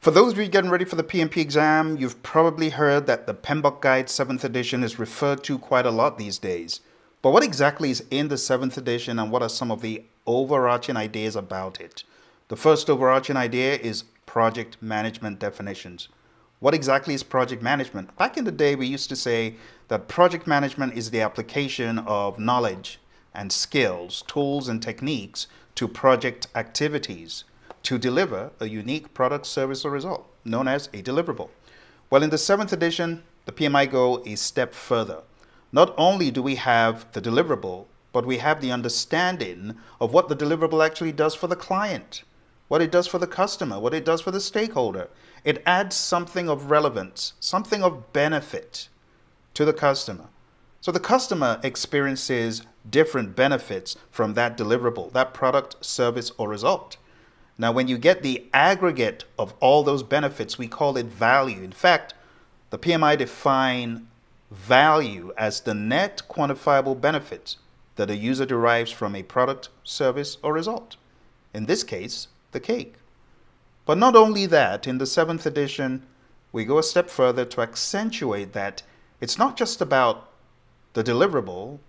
For those of you getting ready for the PMP exam, you've probably heard that the PMBOK Guide 7th edition is referred to quite a lot these days. But what exactly is in the 7th edition and what are some of the overarching ideas about it? The first overarching idea is project management definitions. What exactly is project management? Back in the day, we used to say that project management is the application of knowledge and skills, tools and techniques to project activities to deliver a unique product, service, or result, known as a deliverable. Well, in the seventh edition, the PMI goal is step further. Not only do we have the deliverable, but we have the understanding of what the deliverable actually does for the client, what it does for the customer, what it does for the stakeholder. It adds something of relevance, something of benefit to the customer. So the customer experiences different benefits from that deliverable, that product, service, or result. Now, when you get the aggregate of all those benefits, we call it value. In fact, the PMI define value as the net quantifiable benefits that a user derives from a product, service, or result. In this case, the cake. But not only that, in the seventh edition, we go a step further to accentuate that it's not just about the deliverable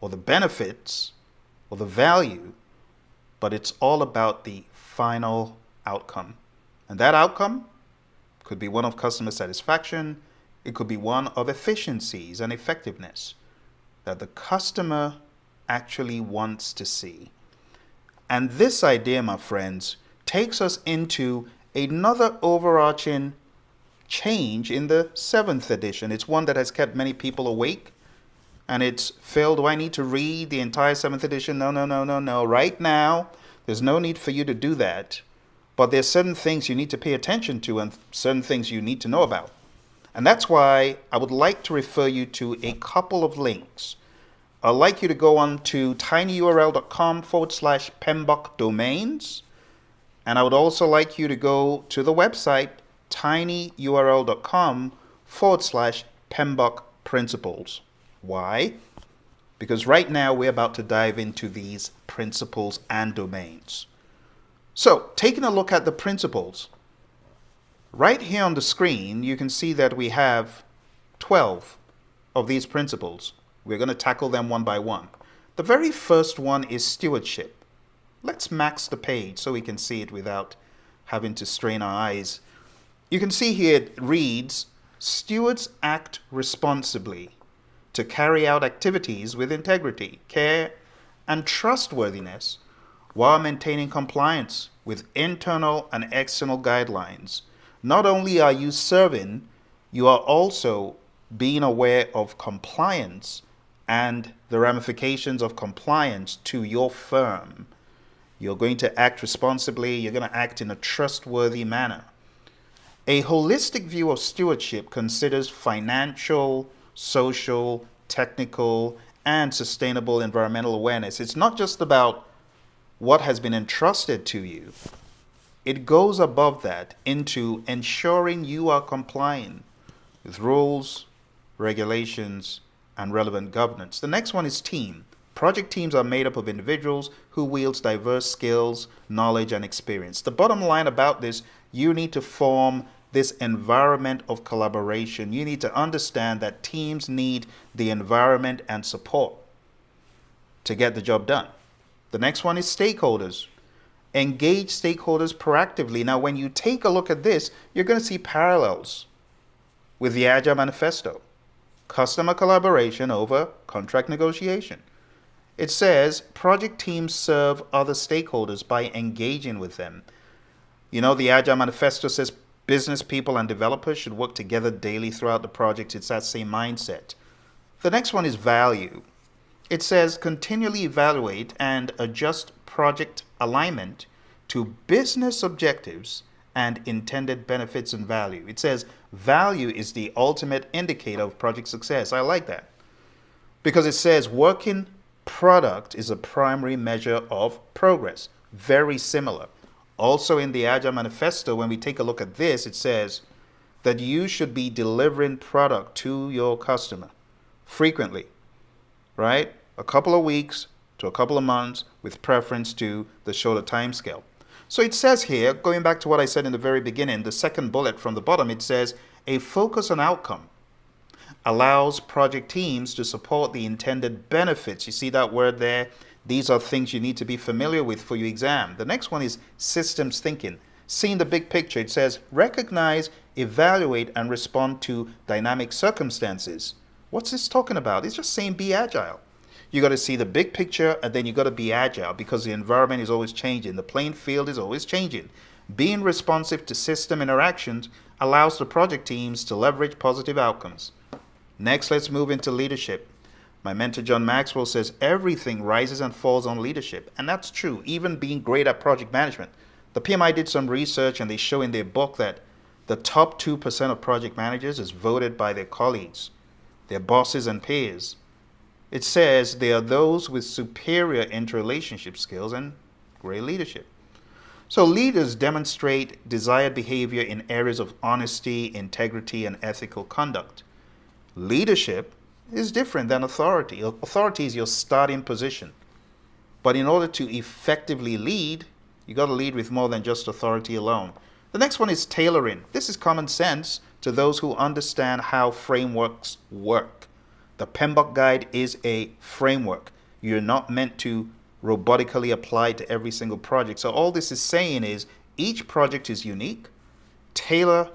or the benefits or the value, but it's all about the final outcome. And that outcome could be one of customer satisfaction, it could be one of efficiencies and effectiveness that the customer actually wants to see. And this idea, my friends, takes us into another overarching change in the seventh edition. It's one that has kept many people awake. And it's, Phil, do I need to read the entire seventh edition? No, no, no, no, no. Right now, there's no need for you to do that. But there's certain things you need to pay attention to and certain things you need to know about. And that's why I would like to refer you to a couple of links. I'd like you to go on to tinyurl.com forward slash PMBOK domains. And I would also like you to go to the website tinyurl.com forward slash PMBOK principles. Why? Because right now we're about to dive into these principles and domains. So taking a look at the principles, right here on the screen, you can see that we have 12 of these principles. We're going to tackle them one by one. The very first one is stewardship. Let's max the page so we can see it without having to strain our eyes. You can see here it reads, stewards act responsibly to carry out activities with integrity, care, and trustworthiness while maintaining compliance with internal and external guidelines. Not only are you serving, you are also being aware of compliance and the ramifications of compliance to your firm. You're going to act responsibly, you're going to act in a trustworthy manner. A holistic view of stewardship considers financial, social, technical, and sustainable environmental awareness. It's not just about what has been entrusted to you. It goes above that into ensuring you are complying with rules, regulations, and relevant governance. The next one is team. Project teams are made up of individuals who wields diverse skills, knowledge, and experience. The bottom line about this, you need to form this environment of collaboration. You need to understand that teams need the environment and support to get the job done. The next one is stakeholders. Engage stakeholders proactively. Now, when you take a look at this, you're going to see parallels with the Agile Manifesto. Customer collaboration over contract negotiation. It says project teams serve other stakeholders by engaging with them. You know, the Agile Manifesto says Business people and developers should work together daily throughout the project. It's that same mindset. The next one is value. It says continually evaluate and adjust project alignment to business objectives and intended benefits and value. It says value is the ultimate indicator of project success. I like that because it says working product is a primary measure of progress. Very similar. Also in the Agile Manifesto, when we take a look at this, it says that you should be delivering product to your customer frequently, right? A couple of weeks to a couple of months with preference to the shorter time scale. So it says here, going back to what I said in the very beginning, the second bullet from the bottom, it says a focus on outcome allows project teams to support the intended benefits. You see that word there? These are things you need to be familiar with for your exam. The next one is systems thinking. Seeing the big picture, it says recognize, evaluate, and respond to dynamic circumstances. What's this talking about? It's just saying be agile. You got to see the big picture and then you got to be agile because the environment is always changing. The playing field is always changing. Being responsive to system interactions allows the project teams to leverage positive outcomes. Next, let's move into leadership. My mentor John Maxwell says everything rises and falls on leadership. And that's true, even being great at project management. The PMI did some research and they show in their book that the top 2% of project managers is voted by their colleagues, their bosses and peers. It says they are those with superior interrelationship skills and great leadership. So leaders demonstrate desired behavior in areas of honesty, integrity, and ethical conduct. Leadership is different than authority. Authority is your starting position. But in order to effectively lead, you got to lead with more than just authority alone. The next one is tailoring. This is common sense to those who understand how frameworks work. The PMBOK guide is a framework. You're not meant to robotically apply to every single project. So all this is saying is each project is unique. Tailor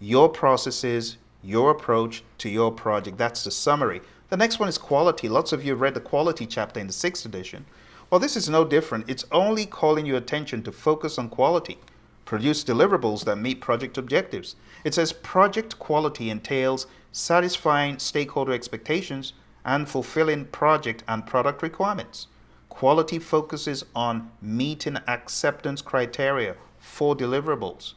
your processes, your approach to your project. That's the summary. The next one is quality. Lots of you have read the quality chapter in the sixth edition. Well, this is no different. It's only calling your attention to focus on quality. Produce deliverables that meet project objectives. It says project quality entails satisfying stakeholder expectations and fulfilling project and product requirements. Quality focuses on meeting acceptance criteria for deliverables.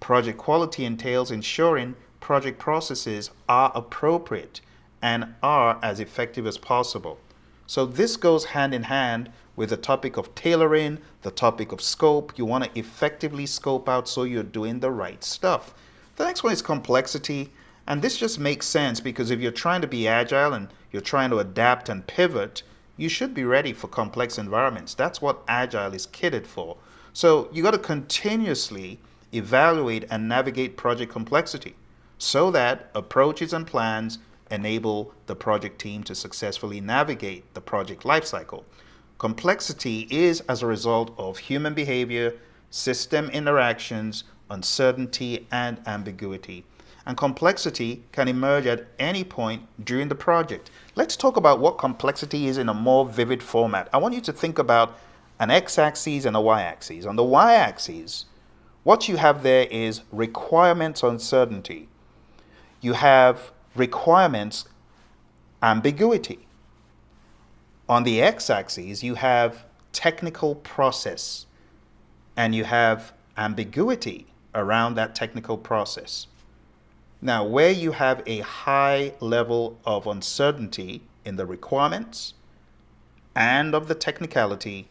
Project quality entails ensuring project processes are appropriate and are as effective as possible. So this goes hand in hand with the topic of tailoring, the topic of scope. You want to effectively scope out so you're doing the right stuff. The next one is complexity. And this just makes sense because if you're trying to be agile and you're trying to adapt and pivot, you should be ready for complex environments. That's what agile is kitted for. So you got to continuously evaluate and navigate project complexity so that approaches and plans enable the project team to successfully navigate the project lifecycle. Complexity is as a result of human behavior, system interactions, uncertainty, and ambiguity. And complexity can emerge at any point during the project. Let's talk about what complexity is in a more vivid format. I want you to think about an x-axis and a y-axis. On the y-axis, what you have there is requirements uncertainty. You have requirements ambiguity. On the x-axis, you have technical process and you have ambiguity around that technical process. Now, where you have a high level of uncertainty in the requirements and of the technicality,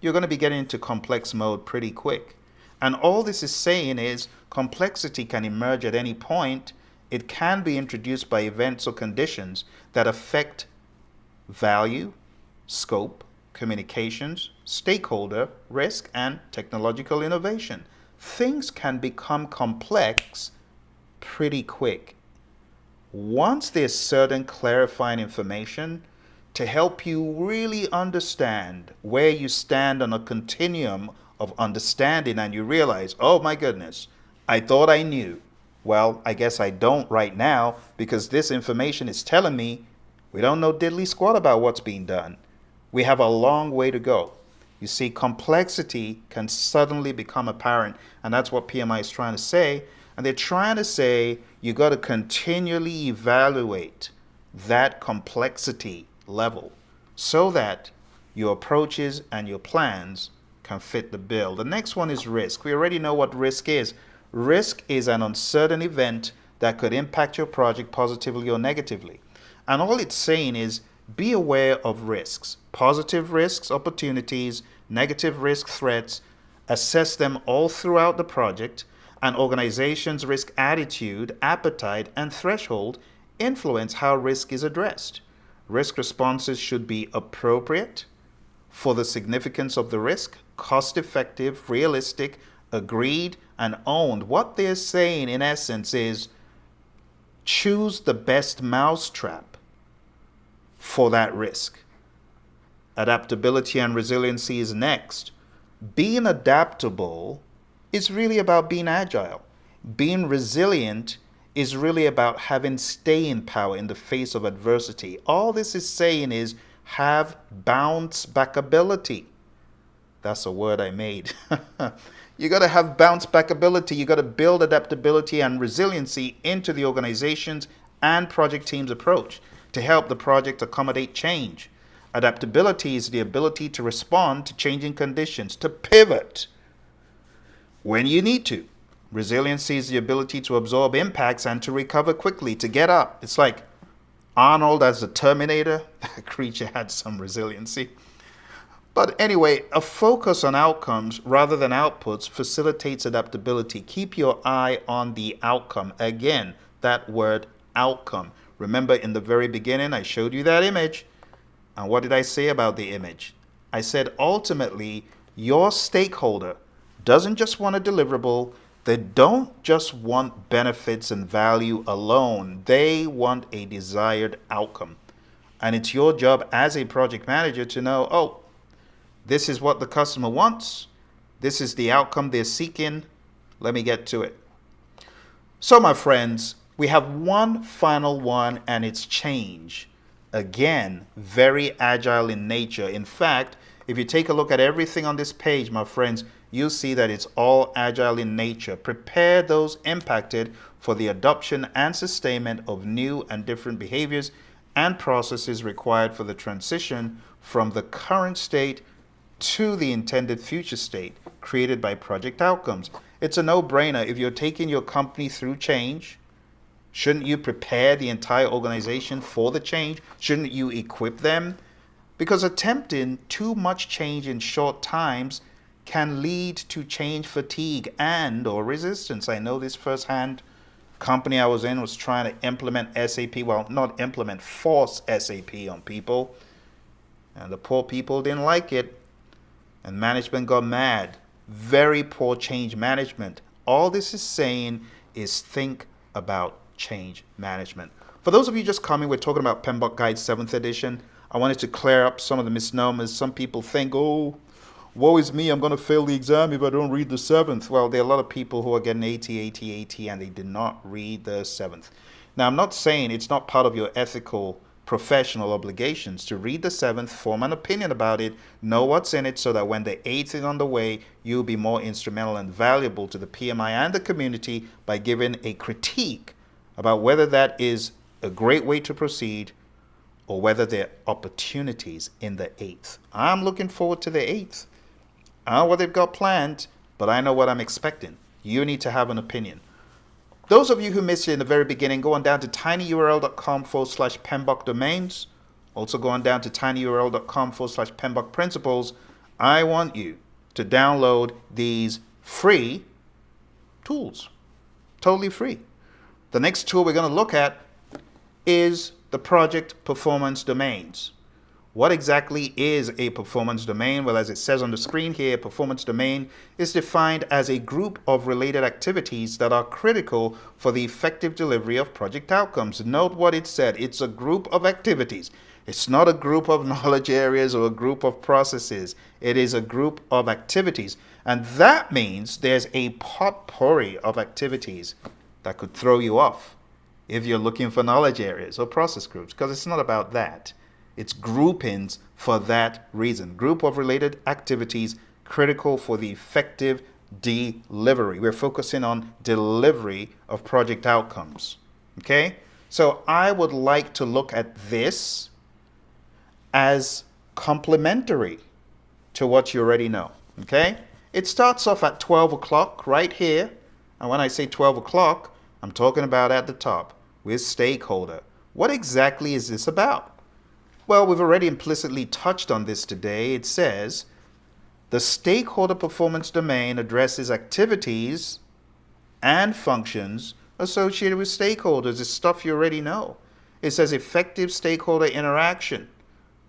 you're going to be getting into complex mode pretty quick. And all this is saying is complexity can emerge at any point. It can be introduced by events or conditions that affect value, scope, communications, stakeholder, risk, and technological innovation. Things can become complex pretty quick. Once there's certain clarifying information to help you really understand where you stand on a continuum of understanding and you realize, oh my goodness, I thought I knew. Well, I guess I don't right now because this information is telling me we don't know diddly squat about what's being done. We have a long way to go. You see, complexity can suddenly become apparent, and that's what PMI is trying to say. And they're trying to say you got to continually evaluate that complexity level so that your approaches and your plans can fit the bill. The next one is risk. We already know what risk is. Risk is an uncertain event that could impact your project positively or negatively. And all it's saying is be aware of risks, positive risks, opportunities, negative risk threats, assess them all throughout the project, and organization's risk attitude, appetite, and threshold influence how risk is addressed. Risk responses should be appropriate for the significance of the risk, cost effective, realistic, agreed, and owned. What they're saying in essence is choose the best mousetrap for that risk. Adaptability and resiliency is next. Being adaptable is really about being agile. Being resilient is really about having staying power in the face of adversity. All this is saying is have bounce back ability. That's a word I made. you got to have bounce back ability. You got to build adaptability and resiliency into the organization's and project team's approach to help the project accommodate change. Adaptability is the ability to respond to changing conditions, to pivot when you need to. Resiliency is the ability to absorb impacts and to recover quickly, to get up. It's like Arnold as the Terminator. That creature had some resiliency. But anyway, a focus on outcomes rather than outputs facilitates adaptability. Keep your eye on the outcome. Again, that word outcome. Remember in the very beginning, I showed you that image. And what did I say about the image? I said ultimately, your stakeholder doesn't just want a deliverable, they don't just want benefits and value alone, they want a desired outcome. And it's your job as a project manager to know, oh, this is what the customer wants. This is the outcome they're seeking. Let me get to it. So, my friends, we have one final one, and it's change. Again, very agile in nature. In fact, if you take a look at everything on this page, my friends, you'll see that it's all agile in nature. Prepare those impacted for the adoption and sustainment of new and different behaviors and processes required for the transition from the current state to the intended future state created by project outcomes. It's a no-brainer. If you're taking your company through change, shouldn't you prepare the entire organization for the change? Shouldn't you equip them? Because attempting too much change in short times can lead to change fatigue and or resistance. I know this firsthand. Company I was in was trying to implement SAP, well, not implement, force SAP on people. And the poor people didn't like it and management got mad. Very poor change management. All this is saying is think about change management. For those of you just coming, we're talking about PMBOK Guide 7th edition. I wanted to clear up some of the misnomers. Some people think, oh, woe is me, I'm going to fail the exam if I don't read the 7th. Well, there are a lot of people who are getting 80, 80, 80, and they did not read the 7th. Now, I'm not saying it's not part of your ethical professional obligations to read the seventh, form an opinion about it, know what's in it so that when the eighth is on the way, you'll be more instrumental and valuable to the PMI and the community by giving a critique about whether that is a great way to proceed or whether there are opportunities in the eighth. I'm looking forward to the eighth. I don't know what they've got planned, but I know what I'm expecting. You need to have an opinion. Those of you who missed it in the very beginning, go on down to tinyurl.com forward slash PMBOK domains. Also go on down to tinyurl.com forward slash PMBOK principles. I want you to download these free tools. Totally free. The next tool we're going to look at is the project performance domains. What exactly is a performance domain? Well, as it says on the screen here, a performance domain is defined as a group of related activities that are critical for the effective delivery of project outcomes. Note what it said. It's a group of activities. It's not a group of knowledge areas or a group of processes. It is a group of activities. And that means there's a potpourri of activities that could throw you off if you're looking for knowledge areas or process groups, because it's not about that. It's groupings for that reason. Group of related activities critical for the effective delivery. We're focusing on delivery of project outcomes. Okay? So I would like to look at this as complementary to what you already know. Okay? It starts off at 12 o'clock right here. And when I say 12 o'clock, I'm talking about at the top with stakeholder. What exactly is this about? Well, we've already implicitly touched on this today. It says the stakeholder performance domain addresses activities and functions associated with stakeholders. It's stuff you already know. It says effective stakeholder interaction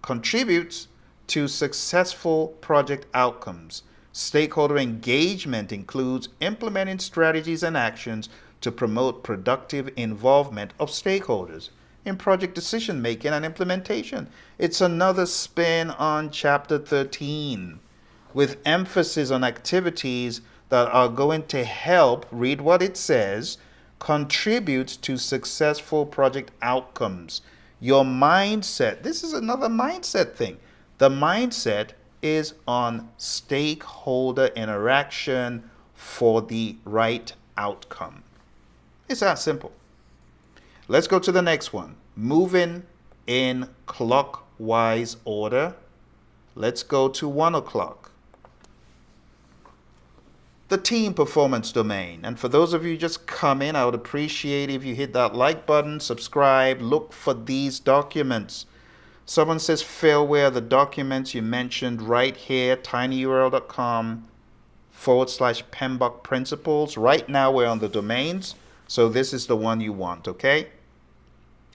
contributes to successful project outcomes. Stakeholder engagement includes implementing strategies and actions to promote productive involvement of stakeholders in project decision making and implementation. It's another spin on chapter 13 with emphasis on activities that are going to help, read what it says, contribute to successful project outcomes. Your mindset, this is another mindset thing. The mindset is on stakeholder interaction for the right outcome. It's that simple. Let's go to the next one. Moving in clockwise order. Let's go to one o'clock. The team performance domain. And for those of you just come in, I would appreciate if you hit that like button, subscribe, look for these documents. Someone says, Phil, where the documents you mentioned right here, tinyurl.com forward slash PMBOK principles. Right now we're on the domains. So this is the one you want, okay?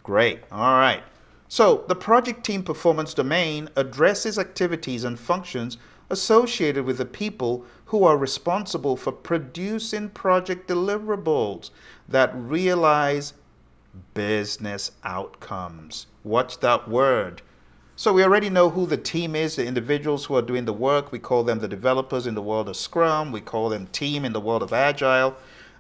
Great. All right. So the project team performance domain addresses activities and functions associated with the people who are responsible for producing project deliverables that realize business outcomes. Watch that word. So we already know who the team is, the individuals who are doing the work. We call them the developers in the world of Scrum. We call them team in the world of Agile.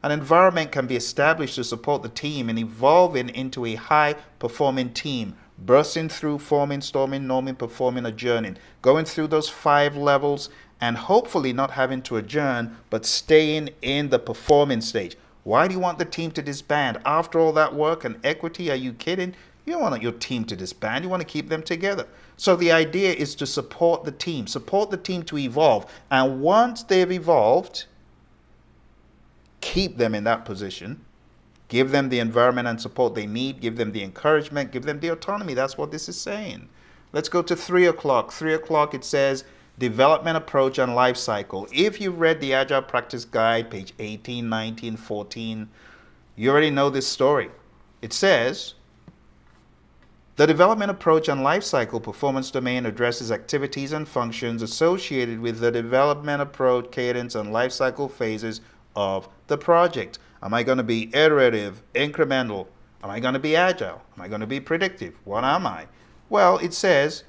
An environment can be established to support the team in evolving into a high-performing team, bursting through forming, storming, norming, performing, adjourning, going through those five levels and hopefully not having to adjourn, but staying in the performing stage. Why do you want the team to disband? After all that work and equity, are you kidding? You don't want your team to disband. You want to keep them together. So the idea is to support the team, support the team to evolve. And once they've evolved, keep them in that position, give them the environment and support they need, give them the encouragement, give them the autonomy. That's what this is saying. Let's go to 3 o'clock. 3 o'clock it says development approach and life cycle. If you've read the Agile Practice Guide, page 18, 19, 14, you already know this story. It says, the development approach and life cycle performance domain addresses activities and functions associated with the development approach, cadence, and life cycle phases of the project. Am I going to be iterative, incremental? Am I going to be agile? Am I going to be predictive? What am I? Well, it says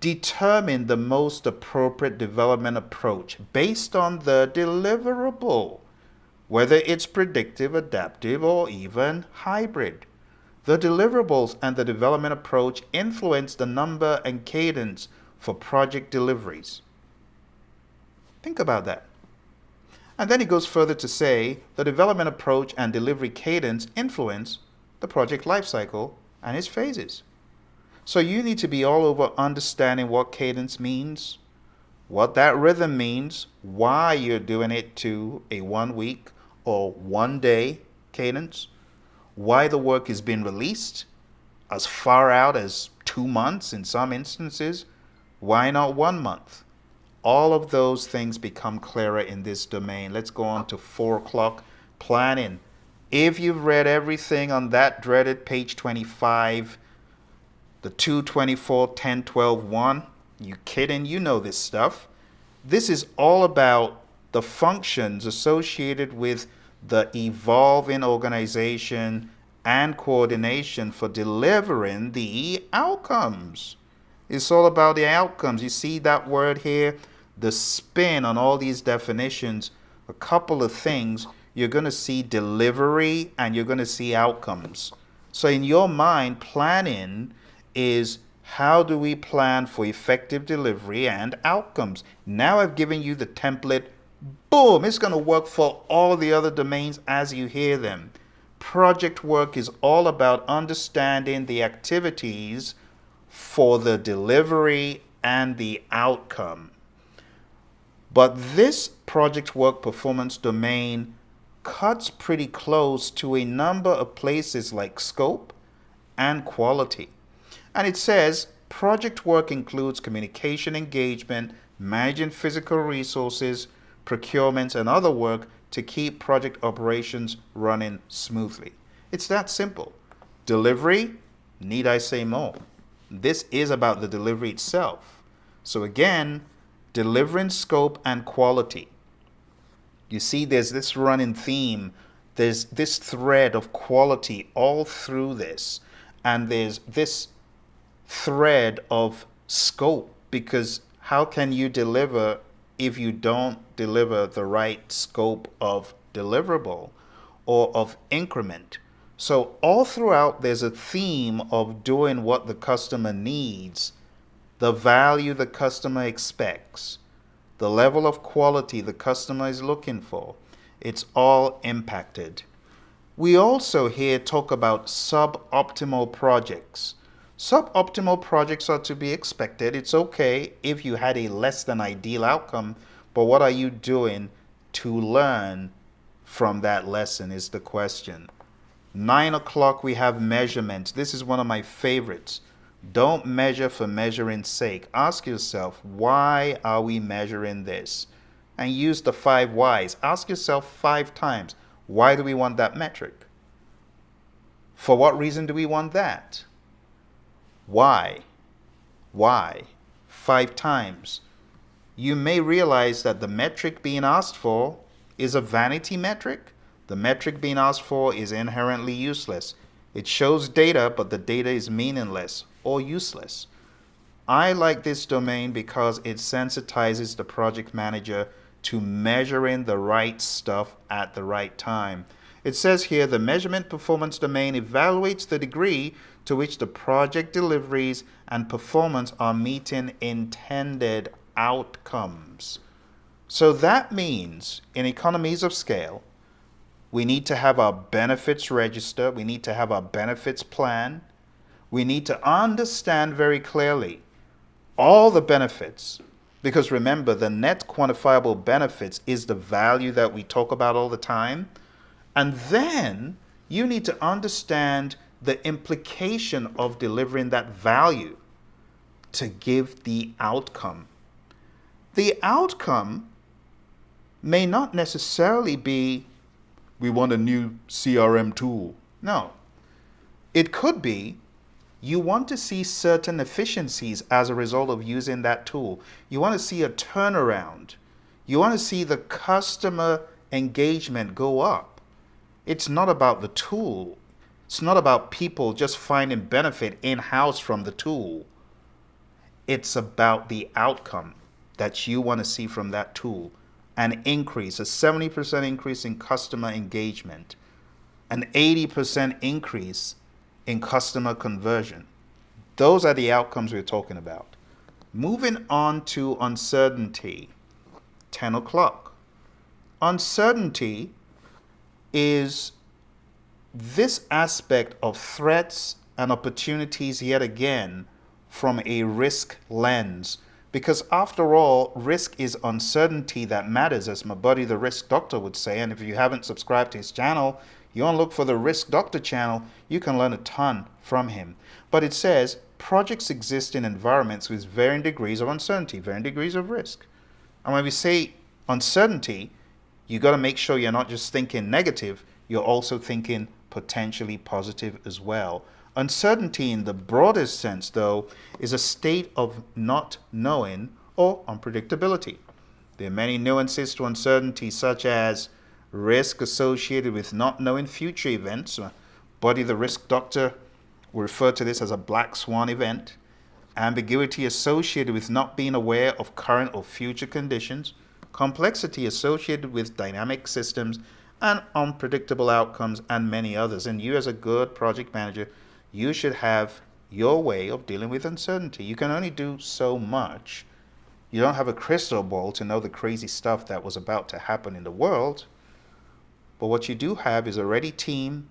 determine the most appropriate development approach based on the deliverable, whether it's predictive, adaptive, or even hybrid. The deliverables and the development approach influence the number and cadence for project deliveries. Think about that. And then he goes further to say the development approach and delivery cadence influence the project lifecycle and its phases. So you need to be all over understanding what cadence means, what that rhythm means, why you're doing it to a one week or one day cadence, why the work is being released as far out as two months in some instances, why not one month? All of those things become clearer in this domain. Let's go on to four o'clock planning. If you've read everything on that dreaded page 25, the 224, 10, 12, 1, you kidding? You know this stuff. This is all about the functions associated with the evolving organization and coordination for delivering the outcomes. It's all about the outcomes. You see that word here? The spin on all these definitions, a couple of things, you're going to see delivery and you're going to see outcomes. So in your mind, planning is how do we plan for effective delivery and outcomes? Now I've given you the template. Boom, it's going to work for all the other domains as you hear them. Project work is all about understanding the activities for the delivery and the outcome. But this project work performance domain cuts pretty close to a number of places like scope and quality. And it says project work includes communication engagement, managing physical resources, procurement, and other work to keep project operations running smoothly. It's that simple. Delivery, need I say more? This is about the delivery itself. So again, delivering scope and quality. You see, there's this running theme, there's this thread of quality all through this, and there's this thread of scope because how can you deliver if you don't deliver the right scope of deliverable or of increment? So all throughout, there's a theme of doing what the customer needs, the value the customer expects, the level of quality the customer is looking for. It's all impacted. We also here talk about suboptimal projects. Suboptimal projects are to be expected. It's okay if you had a less than ideal outcome, but what are you doing to learn from that lesson is the question. Nine o'clock, we have measurements. This is one of my favorites. Don't measure for measuring's sake. Ask yourself, why are we measuring this? And use the five whys. Ask yourself five times, why do we want that metric? For what reason do we want that? Why? Why? Five times. You may realize that the metric being asked for is a vanity metric the metric being asked for is inherently useless. It shows data, but the data is meaningless or useless. I like this domain because it sensitizes the project manager to measuring the right stuff at the right time. It says here the measurement performance domain evaluates the degree to which the project deliveries and performance are meeting intended outcomes. So that means in economies of scale, we need to have our benefits register. We need to have our benefits plan. We need to understand very clearly all the benefits. Because remember, the net quantifiable benefits is the value that we talk about all the time. And then you need to understand the implication of delivering that value to give the outcome. The outcome may not necessarily be we want a new CRM tool. No. It could be you want to see certain efficiencies as a result of using that tool. You want to see a turnaround. You want to see the customer engagement go up. It's not about the tool. It's not about people just finding benefit in-house from the tool. It's about the outcome that you want to see from that tool an increase, a 70% increase in customer engagement, an 80% increase in customer conversion. Those are the outcomes we're talking about. Moving on to uncertainty, 10 o'clock. Uncertainty is this aspect of threats and opportunities yet again from a risk lens because after all, risk is uncertainty that matters, as my buddy the risk doctor would say. And if you haven't subscribed to his channel, you want to look for the risk doctor channel, you can learn a ton from him. But it says projects exist in environments with varying degrees of uncertainty, varying degrees of risk. And when we say uncertainty, you got to make sure you're not just thinking negative, you're also thinking potentially positive as well. Uncertainty in the broadest sense, though, is a state of not knowing or unpredictability. There are many nuances to uncertainty, such as risk associated with not knowing future events. Uh, Buddy the risk doctor will refer to this as a black swan event. Ambiguity associated with not being aware of current or future conditions. Complexity associated with dynamic systems and unpredictable outcomes and many others. And you as a good project manager you should have your way of dealing with uncertainty. You can only do so much. You don't have a crystal ball to know the crazy stuff that was about to happen in the world. But what you do have is a ready team,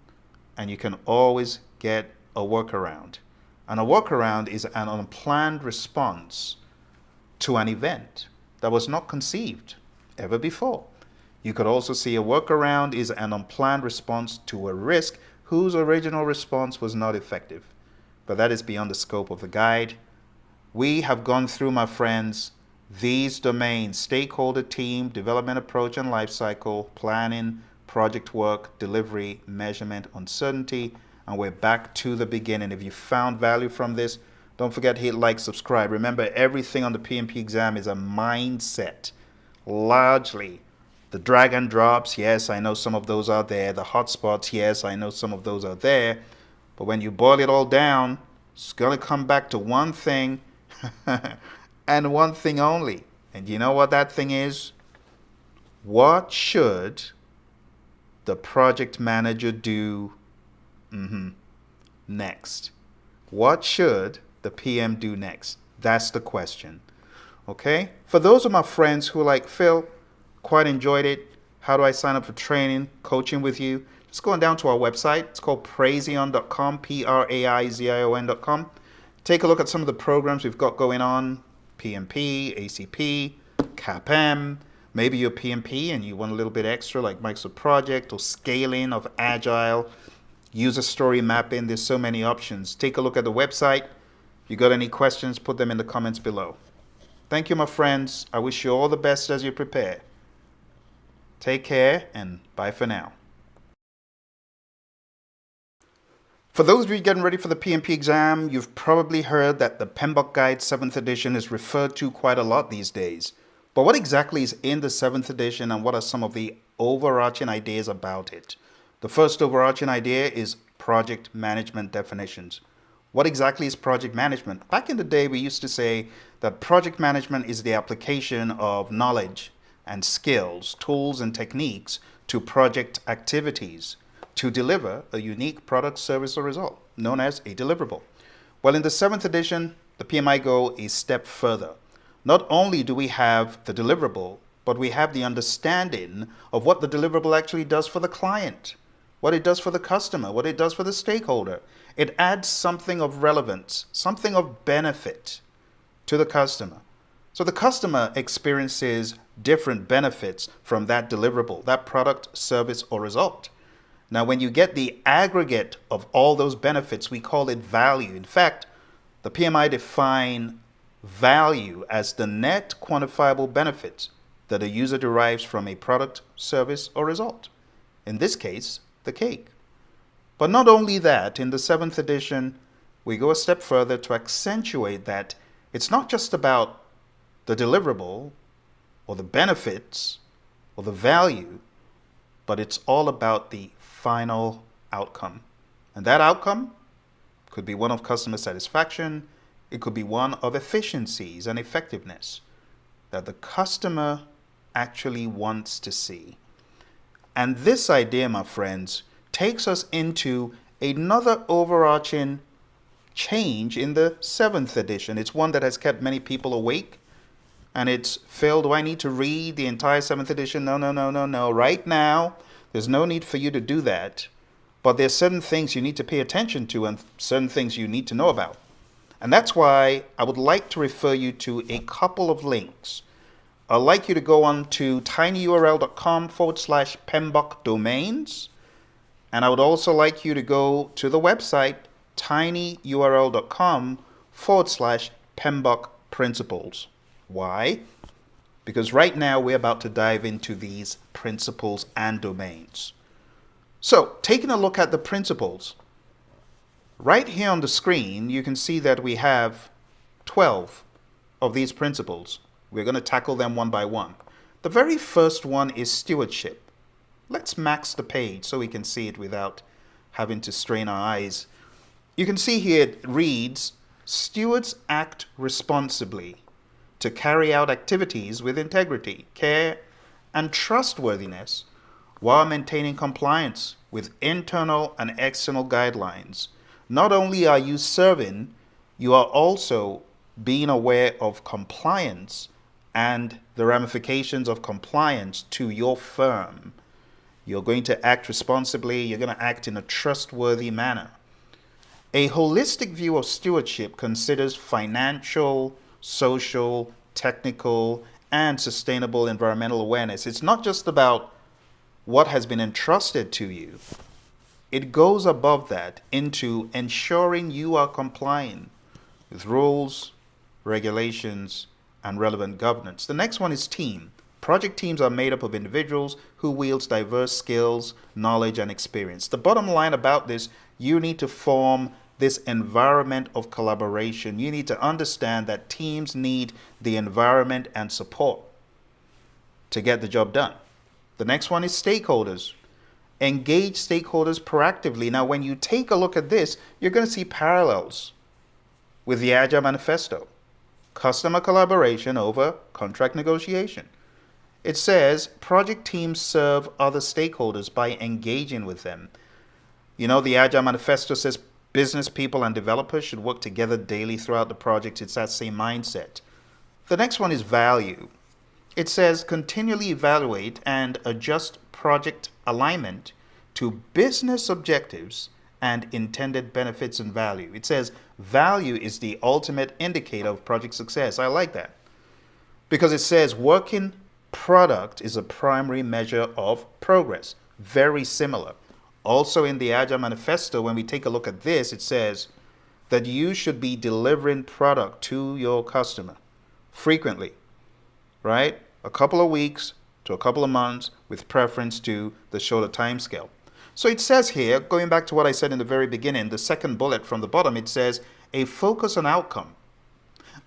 and you can always get a workaround. And a workaround is an unplanned response to an event that was not conceived ever before. You could also see a workaround is an unplanned response to a risk whose original response was not effective. But that is beyond the scope of the guide. We have gone through, my friends, these domains, stakeholder team, development approach and lifecycle, planning, project work, delivery, measurement, uncertainty, and we're back to the beginning. If you found value from this, Don't forget to hit like, subscribe. Remember, everything on the PMP exam is a mindset. Largely, the drag and drops, yes, I know some of those are there. The hotspots, yes, I know some of those are there. But when you boil it all down, it's going to come back to one thing and one thing only. And you know what that thing is? What should the project manager do mm -hmm, next? What should the PM do next? That's the question. Okay? For those of my friends who like, Phil, quite enjoyed it. How do I sign up for training, coaching with you? Just going down to our website. It's called praizion.com, P-R-A-I-Z-I-O-N.com. Take a look at some of the programs we've got going on, PMP, ACP, CAPM. Maybe you're PMP and you want a little bit extra like Microsoft Project or scaling of Agile, user story mapping. There's so many options. Take a look at the website. If you got any questions, put them in the comments below. Thank you, my friends. I wish you all the best as you prepare. Take care and bye for now. For those of you getting ready for the PMP exam, you've probably heard that the PMBOK Guide 7th edition is referred to quite a lot these days. But what exactly is in the 7th edition and what are some of the overarching ideas about it? The first overarching idea is project management definitions. What exactly is project management? Back in the day, we used to say that project management is the application of knowledge and skills, tools and techniques to project activities to deliver a unique product, service, or result, known as a deliverable. Well, in the seventh edition, the PMI go a step further. Not only do we have the deliverable, but we have the understanding of what the deliverable actually does for the client, what it does for the customer, what it does for the stakeholder. It adds something of relevance, something of benefit to the customer. So the customer experiences different benefits from that deliverable, that product, service, or result. Now, when you get the aggregate of all those benefits, we call it value. In fact, the PMI define value as the net quantifiable benefits that a user derives from a product, service, or result. In this case, the cake. But not only that, in the seventh edition, we go a step further to accentuate that it's not just about the deliverable or the benefits or the value, but it's all about the final outcome. And that outcome could be one of customer satisfaction, it could be one of efficiencies and effectiveness that the customer actually wants to see. And this idea, my friends, takes us into another overarching change in the seventh edition. It's one that has kept many people awake and it's Phil, do I need to read the entire seventh edition? No, no, no, no, no. Right now, there's no need for you to do that. But there's certain things you need to pay attention to and certain things you need to know about. And that's why I would like to refer you to a couple of links. I'd like you to go on to tinyurl.com forward slash PMBOK domains. And I would also like you to go to the website tinyurl.com forward slash PMBOK principles. Why? Because right now we're about to dive into these principles and domains. So taking a look at the principles, right here on the screen, you can see that we have 12 of these principles. We're going to tackle them one by one. The very first one is stewardship. Let's max the page so we can see it without having to strain our eyes. You can see here it reads, stewards act responsibly to carry out activities with integrity, care, and trustworthiness while maintaining compliance with internal and external guidelines. Not only are you serving, you are also being aware of compliance and the ramifications of compliance to your firm. You're going to act responsibly, you're going to act in a trustworthy manner. A holistic view of stewardship considers financial, social, technical, and sustainable environmental awareness. It's not just about what has been entrusted to you. It goes above that into ensuring you are complying with rules, regulations, and relevant governance. The next one is team. Project teams are made up of individuals who wields diverse skills, knowledge, and experience. The bottom line about this, you need to form this environment of collaboration. You need to understand that teams need the environment and support to get the job done. The next one is stakeholders. Engage stakeholders proactively. Now, when you take a look at this, you're going to see parallels with the Agile Manifesto. Customer collaboration over contract negotiation. It says project teams serve other stakeholders by engaging with them. You know, the Agile Manifesto says business people and developers should work together daily throughout the project. It's that same mindset. The next one is value. It says continually evaluate and adjust project alignment to business objectives and intended benefits and value. It says value is the ultimate indicator of project success. I like that because it says working product is a primary measure of progress. Very similar. Also in the Agile Manifesto, when we take a look at this, it says that you should be delivering product to your customer frequently, right? A couple of weeks to a couple of months with preference to the shorter time scale. So it says here, going back to what I said in the very beginning, the second bullet from the bottom, it says a focus on outcome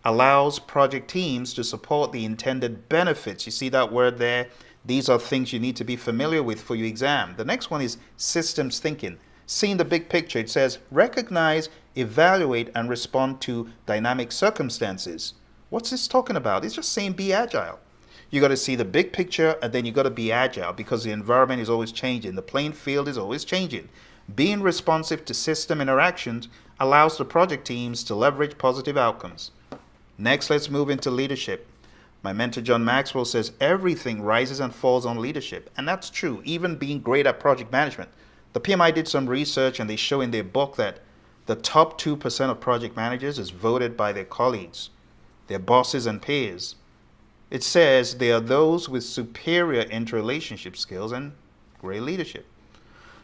allows project teams to support the intended benefits. You see that word there? These are things you need to be familiar with for your exam. The next one is systems thinking. Seeing the big picture, it says recognize, evaluate, and respond to dynamic circumstances. What's this talking about? It's just saying be agile. You got to see the big picture and then you got to be agile because the environment is always changing. The playing field is always changing. Being responsive to system interactions allows the project teams to leverage positive outcomes. Next, let's move into leadership. My mentor John Maxwell says everything rises and falls on leadership. And that's true, even being great at project management. The PMI did some research and they show in their book that the top 2% of project managers is voted by their colleagues, their bosses and peers. It says they are those with superior interrelationship skills and great leadership.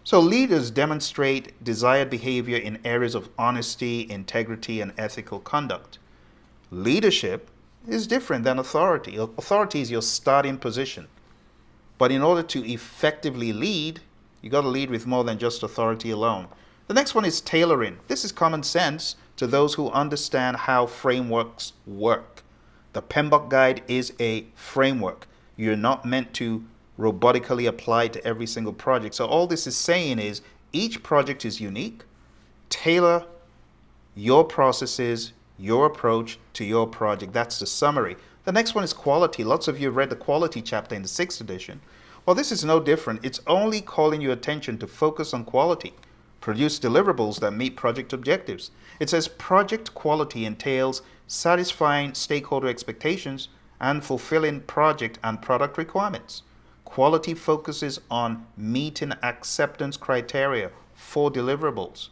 So leaders demonstrate desired behavior in areas of honesty, integrity, and ethical conduct. Leadership is different than authority. Authority is your starting position. But in order to effectively lead, you got to lead with more than just authority alone. The next one is tailoring. This is common sense to those who understand how frameworks work. The PMBOK guide is a framework. You're not meant to robotically apply to every single project. So all this is saying is each project is unique. Tailor your processes, your approach to your project. That's the summary. The next one is quality. Lots of you read the quality chapter in the sixth edition. Well, this is no different. It's only calling your attention to focus on quality. Produce deliverables that meet project objectives. It says project quality entails satisfying stakeholder expectations and fulfilling project and product requirements. Quality focuses on meeting acceptance criteria for deliverables.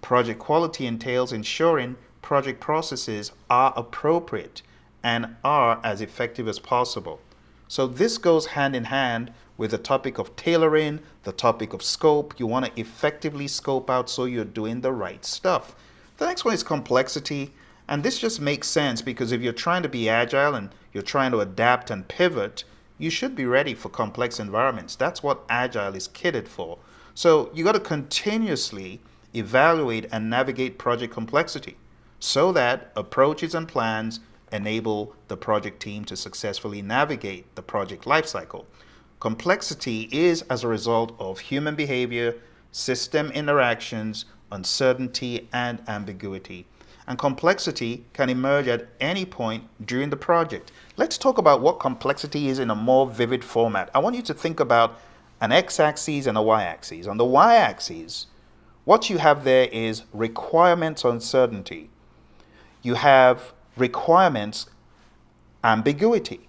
Project quality entails ensuring project processes are appropriate and are as effective as possible. So this goes hand in hand with the topic of tailoring, the topic of scope. You want to effectively scope out so you're doing the right stuff. The next one is complexity. And this just makes sense because if you're trying to be agile and you're trying to adapt and pivot, you should be ready for complex environments. That's what agile is kitted for. So you got to continuously evaluate and navigate project complexity so that approaches and plans enable the project team to successfully navigate the project lifecycle. Complexity is as a result of human behavior, system interactions, uncertainty, and ambiguity. And complexity can emerge at any point during the project. Let's talk about what complexity is in a more vivid format. I want you to think about an x-axis and a y-axis. On the y-axis, what you have there is requirements uncertainty you have requirements ambiguity.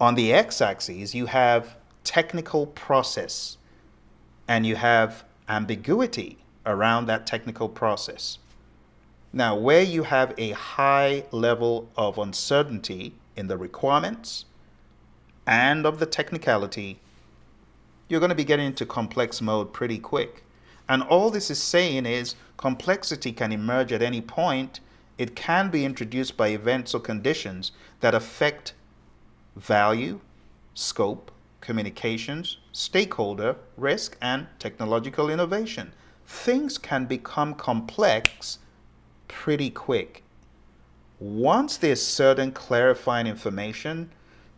On the x-axis, you have technical process and you have ambiguity around that technical process. Now, where you have a high level of uncertainty in the requirements and of the technicality, you're going to be getting into complex mode pretty quick. And all this is saying is complexity can emerge at any point it can be introduced by events or conditions that affect value, scope, communications, stakeholder, risk, and technological innovation. things can become complex pretty quick. Once there's certain clarifying information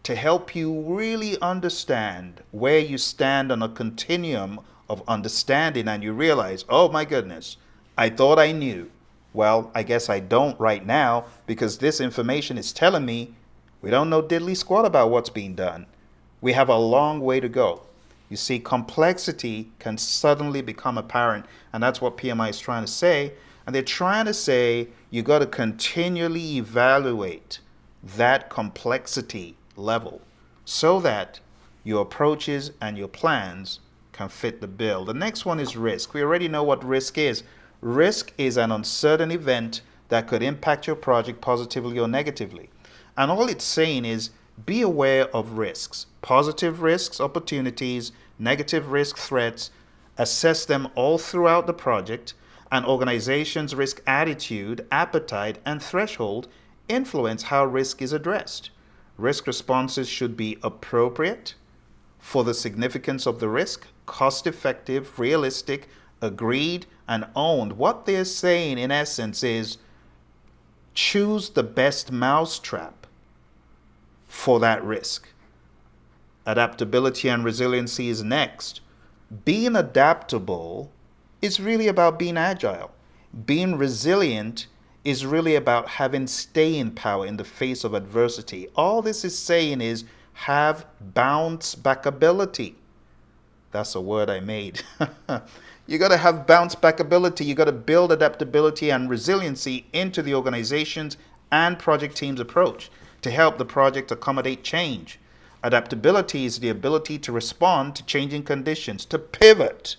to help you really understand where you stand on a continuum of understanding and you realize, oh my goodness, I thought I knew. Well, I guess I don't right now because this information is telling me we don't know diddly squat about what's being done. We have a long way to go. You see, complexity can suddenly become apparent, and that's what PMI is trying to say. And they're trying to say you got to continually evaluate that complexity level so that your approaches and your plans can fit the bill. The next one is risk. We already know what risk is. Risk is an uncertain event that could impact your project positively or negatively. And all it's saying is be aware of risks, positive risks, opportunities, negative risk threats, assess them all throughout the project, and organization's risk attitude, appetite, and threshold influence how risk is addressed. Risk responses should be appropriate for the significance of the risk, cost effective, realistic, agreed, and owned. What they're saying in essence is choose the best mousetrap for that risk. Adaptability and resiliency is next. Being adaptable is really about being agile. Being resilient is really about having staying power in the face of adversity. All this is saying is have bounce back ability. That's a word I made. you got to have bounce back ability. You got to build adaptability and resiliency into the organization's and project team's approach to help the project accommodate change. Adaptability is the ability to respond to changing conditions, to pivot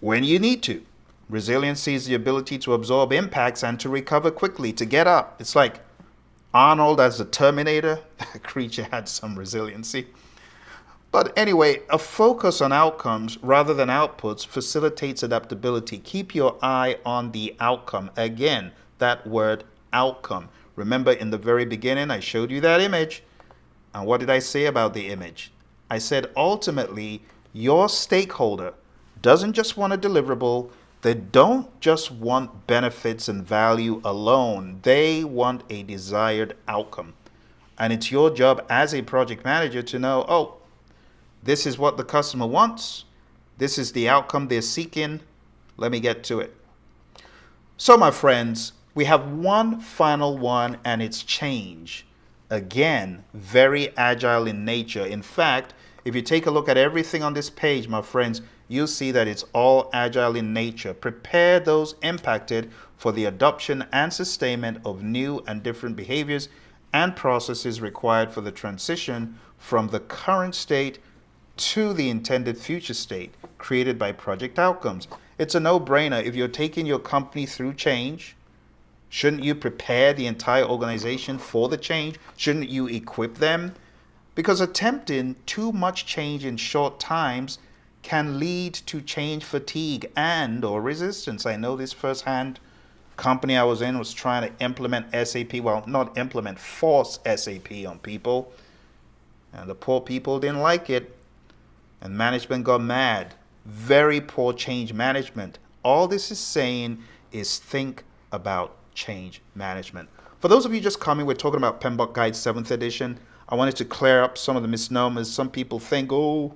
when you need to. Resiliency is the ability to absorb impacts and to recover quickly, to get up. It's like Arnold as the Terminator. That creature had some resiliency. But anyway, a focus on outcomes rather than outputs facilitates adaptability. Keep your eye on the outcome. Again, that word outcome. Remember in the very beginning, I showed you that image. And what did I say about the image? I said ultimately, your stakeholder doesn't just want a deliverable, they don't just want benefits and value alone, they want a desired outcome. And it's your job as a project manager to know, oh, this is what the customer wants, this is the outcome they're seeking, let me get to it. So, my friends, we have one final one, and it's change. Again, very agile in nature. In fact, if you take a look at everything on this page, my friends, you'll see that it's all agile in nature. Prepare those impacted for the adoption and sustainment of new and different behaviors and processes required for the transition from the current state to the intended future state created by project outcomes. It's a no-brainer. If you're taking your company through change, shouldn't you prepare the entire organization for the change? Shouldn't you equip them? Because attempting too much change in short times can lead to change fatigue and or resistance. I know this firsthand. Company I was in was trying to implement SAP, well, not implement, force SAP on people. And the poor people didn't like it. And management got mad. Very poor change management. All this is saying is think about change management. For those of you just coming, we're talking about PMBOK Guide 7th edition. I wanted to clear up some of the misnomers. Some people think, oh,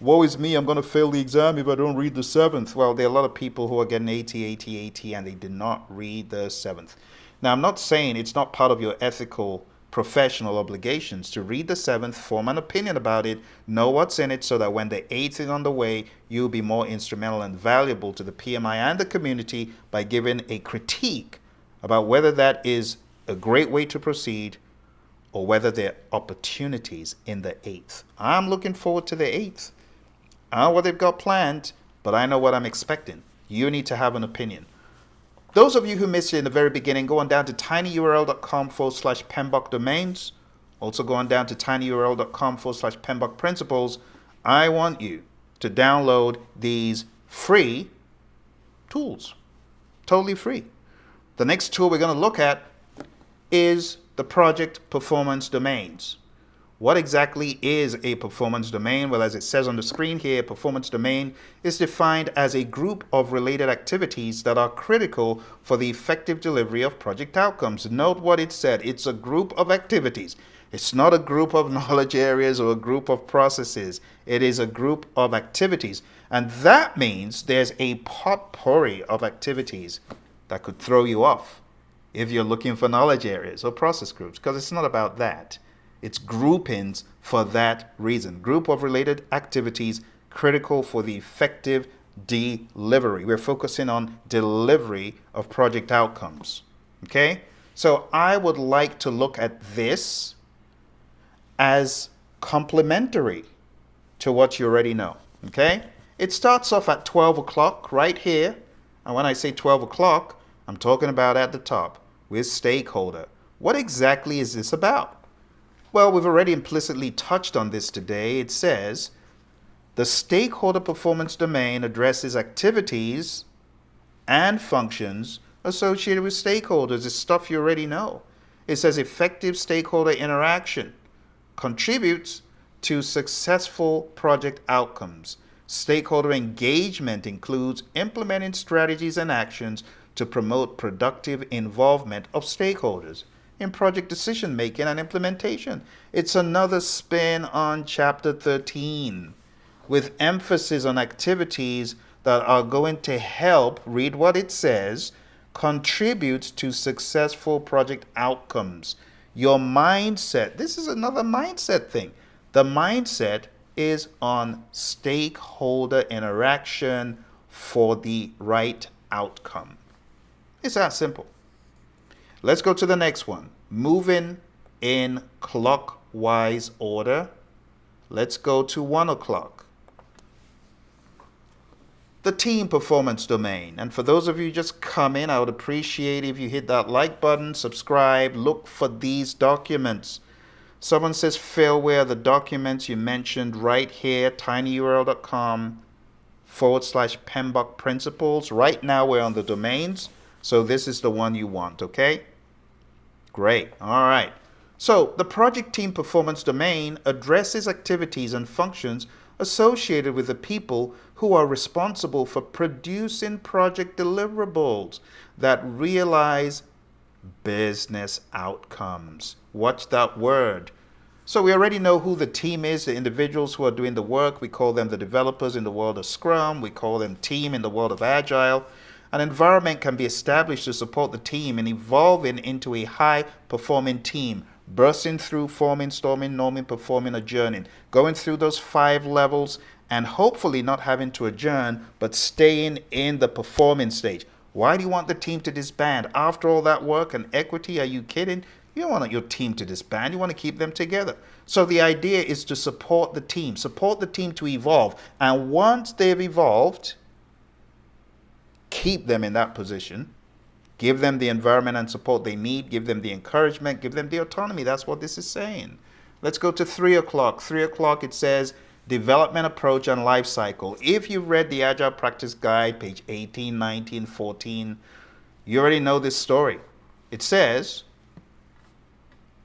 woe is me, I'm going to fail the exam if I don't read the seventh. Well, there are a lot of people who are getting 80, 80, 80, and they did not read the seventh. Now, I'm not saying it's not part of your ethical professional obligations to read the seventh, form an opinion about it, know what's in it so that when the eighth is on the way, you'll be more instrumental and valuable to the PMI and the community by giving a critique about whether that is a great way to proceed or whether there are opportunities in the eighth. I'm looking forward to the eighth. I don't know what they've got planned, but I know what I'm expecting. You need to have an opinion. Those of you who missed it in the very beginning, go on down to tinyurl.com forward slash PMBOK domains. Also go on down to tinyurl.com forward slash PMBOK principles. I want you to download these free tools. Totally free. The next tool we're going to look at is the project performance domains. What exactly is a performance domain? Well, as it says on the screen here, a performance domain is defined as a group of related activities that are critical for the effective delivery of project outcomes. Note what it said. It's a group of activities. It's not a group of knowledge areas or a group of processes. It is a group of activities. And that means there's a potpourri of activities that could throw you off if you're looking for knowledge areas or process groups, because it's not about that. It's groupings for that reason. Group of related activities critical for the effective delivery. We're focusing on delivery of project outcomes. Okay? So I would like to look at this as complementary to what you already know. Okay? It starts off at 12 o'clock right here. And when I say 12 o'clock, I'm talking about at the top with stakeholder. What exactly is this about? Well, we've already implicitly touched on this today. It says the stakeholder performance domain addresses activities and functions associated with stakeholders. It's stuff you already know. It says effective stakeholder interaction contributes to successful project outcomes. Stakeholder engagement includes implementing strategies and actions to promote productive involvement of stakeholders in project decision making and implementation. It's another spin on chapter 13 with emphasis on activities that are going to help, read what it says, contribute to successful project outcomes. Your mindset, this is another mindset thing. The mindset is on stakeholder interaction for the right outcome. It's that simple. Let's go to the next one. Moving in clockwise order. Let's go to 1 o'clock. The team performance domain. And for those of you just come in, I would appreciate if you hit that like button, subscribe, look for these documents. Someone says, Phil, where are the documents you mentioned right here, tinyurl.com forward slash PMBOK principles. Right now we're on the domains, so this is the one you want, okay? Great. All right. So the project team performance domain addresses activities and functions associated with the people who are responsible for producing project deliverables that realize business outcomes. Watch that word. So we already know who the team is, the individuals who are doing the work. We call them the developers in the world of Scrum. We call them team in the world of Agile. An environment can be established to support the team in evolving into a high performing team, bursting through forming, storming, norming, performing, adjourning, going through those five levels and hopefully not having to adjourn, but staying in the performing stage. Why do you want the team to disband? After all that work and equity, are you kidding? You don't want your team to disband. You want to keep them together. So the idea is to support the team, support the team to evolve. And once they've evolved, keep them in that position, give them the environment and support they need, give them the encouragement, give them the autonomy. That's what this is saying. Let's go to 3 o'clock. 3 o'clock it says development approach and life cycle. If you've read the Agile Practice Guide, page 18, 19, 14, you already know this story. It says,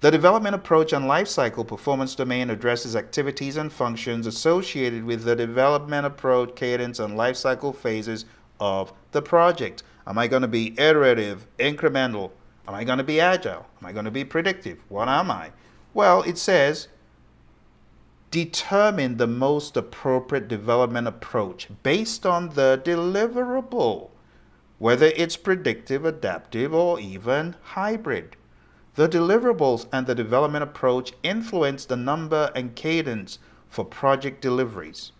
the development approach and life cycle performance domain addresses activities and functions associated with the development approach, cadence, and life cycle phases of the project. Am I going to be iterative, incremental? Am I going to be agile? Am I going to be predictive? What am I? Well, it says determine the most appropriate development approach based on the deliverable, whether it's predictive, adaptive, or even hybrid. The deliverables and the development approach influence the number and cadence for project deliveries.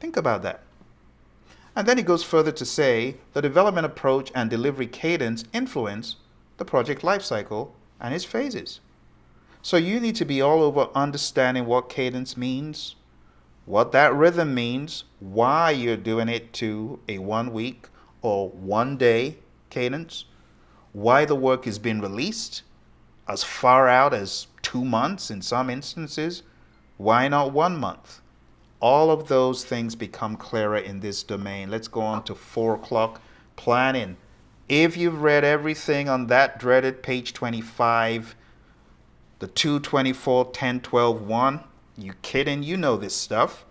Think about that. And then he goes further to say the development approach and delivery cadence influence the project lifecycle and its phases. So you need to be all over understanding what cadence means, what that rhythm means, why you're doing it to a one week or one day cadence, why the work is being released as far out as two months in some instances, why not one month? All of those things become clearer in this domain. Let's go on to four o'clock planning. If you've read everything on that dreaded page 25, the 224 10 12 1. You kidding? You know this stuff.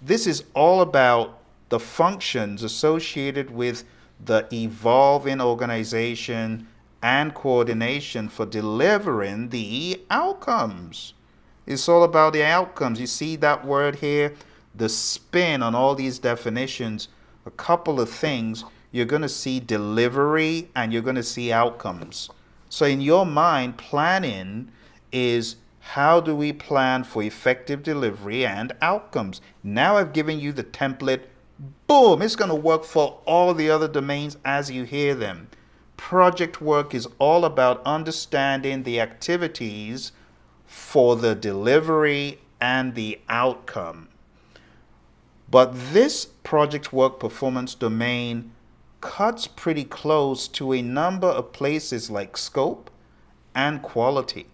This is all about the functions associated with the evolving organization and coordination for delivering the outcomes. It's all about the outcomes. You see that word here? The spin on all these definitions, a couple of things. You're going to see delivery and you're going to see outcomes. So in your mind, planning is how do we plan for effective delivery and outcomes? Now I've given you the template. Boom, it's going to work for all the other domains as you hear them. Project work is all about understanding the activities for the delivery and the outcome. But this project work performance domain cuts pretty close to a number of places like scope and quality.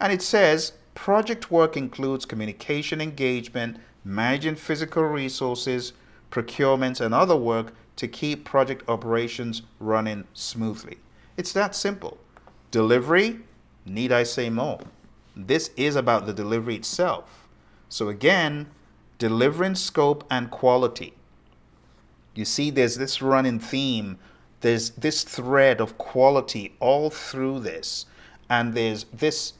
And it says project work includes communication engagement, managing physical resources, procurement, and other work to keep project operations running smoothly. It's that simple. Delivery, need I say more? This is about the delivery itself. So again, delivering scope and quality. You see, there's this running theme. There's this thread of quality all through this. And there's this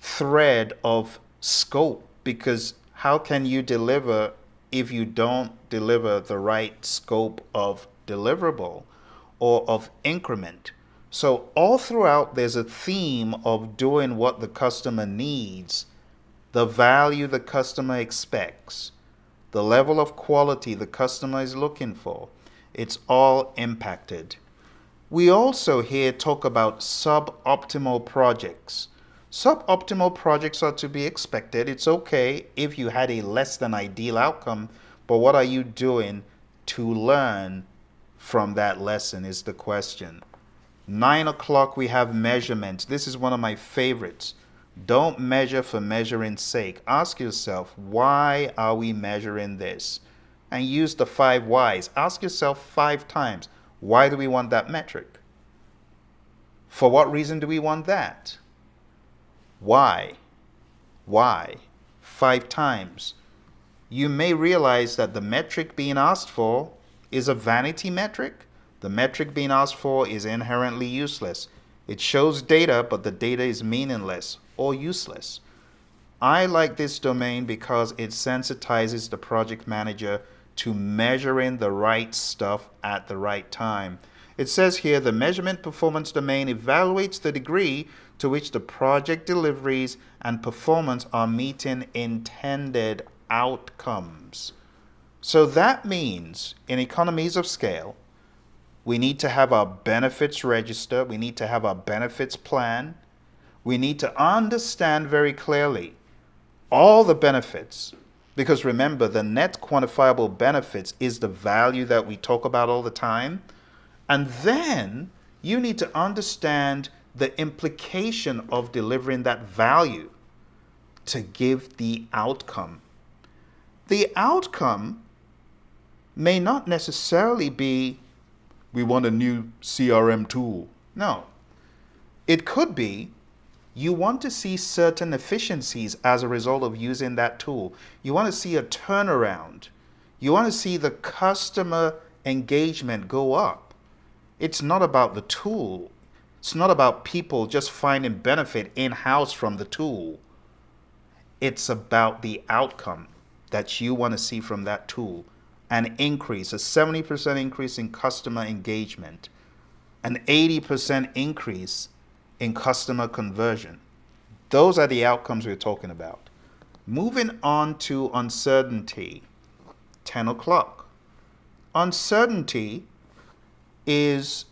thread of scope because how can you deliver if you don't deliver the right scope of deliverable or of increment? So all throughout, there's a theme of doing what the customer needs, the value the customer expects, the level of quality the customer is looking for. It's all impacted. We also here talk about suboptimal projects. Suboptimal projects are to be expected. It's okay if you had a less than ideal outcome, but what are you doing to learn from that lesson is the question. Nine o'clock, we have measurements. This is one of my favorites. Don't measure for measuring's sake. Ask yourself, why are we measuring this? And use the five whys. Ask yourself five times, why do we want that metric? For what reason do we want that? Why? Why? Five times. You may realize that the metric being asked for is a vanity metric the metric being asked for is inherently useless. It shows data, but the data is meaningless or useless. I like this domain because it sensitizes the project manager to measuring the right stuff at the right time. It says here the measurement performance domain evaluates the degree to which the project deliveries and performance are meeting intended outcomes. So that means in economies of scale, we need to have our benefits register. We need to have our benefits plan. We need to understand very clearly all the benefits. Because remember, the net quantifiable benefits is the value that we talk about all the time. And then you need to understand the implication of delivering that value to give the outcome. The outcome may not necessarily be we want a new CRM tool. No. It could be you want to see certain efficiencies as a result of using that tool. You want to see a turnaround. You want to see the customer engagement go up. It's not about the tool. It's not about people just finding benefit in-house from the tool. It's about the outcome that you want to see from that tool an increase, a 70% increase in customer engagement, an 80% increase in customer conversion. Those are the outcomes we're talking about. Moving on to uncertainty, 10 o'clock. Uncertainty is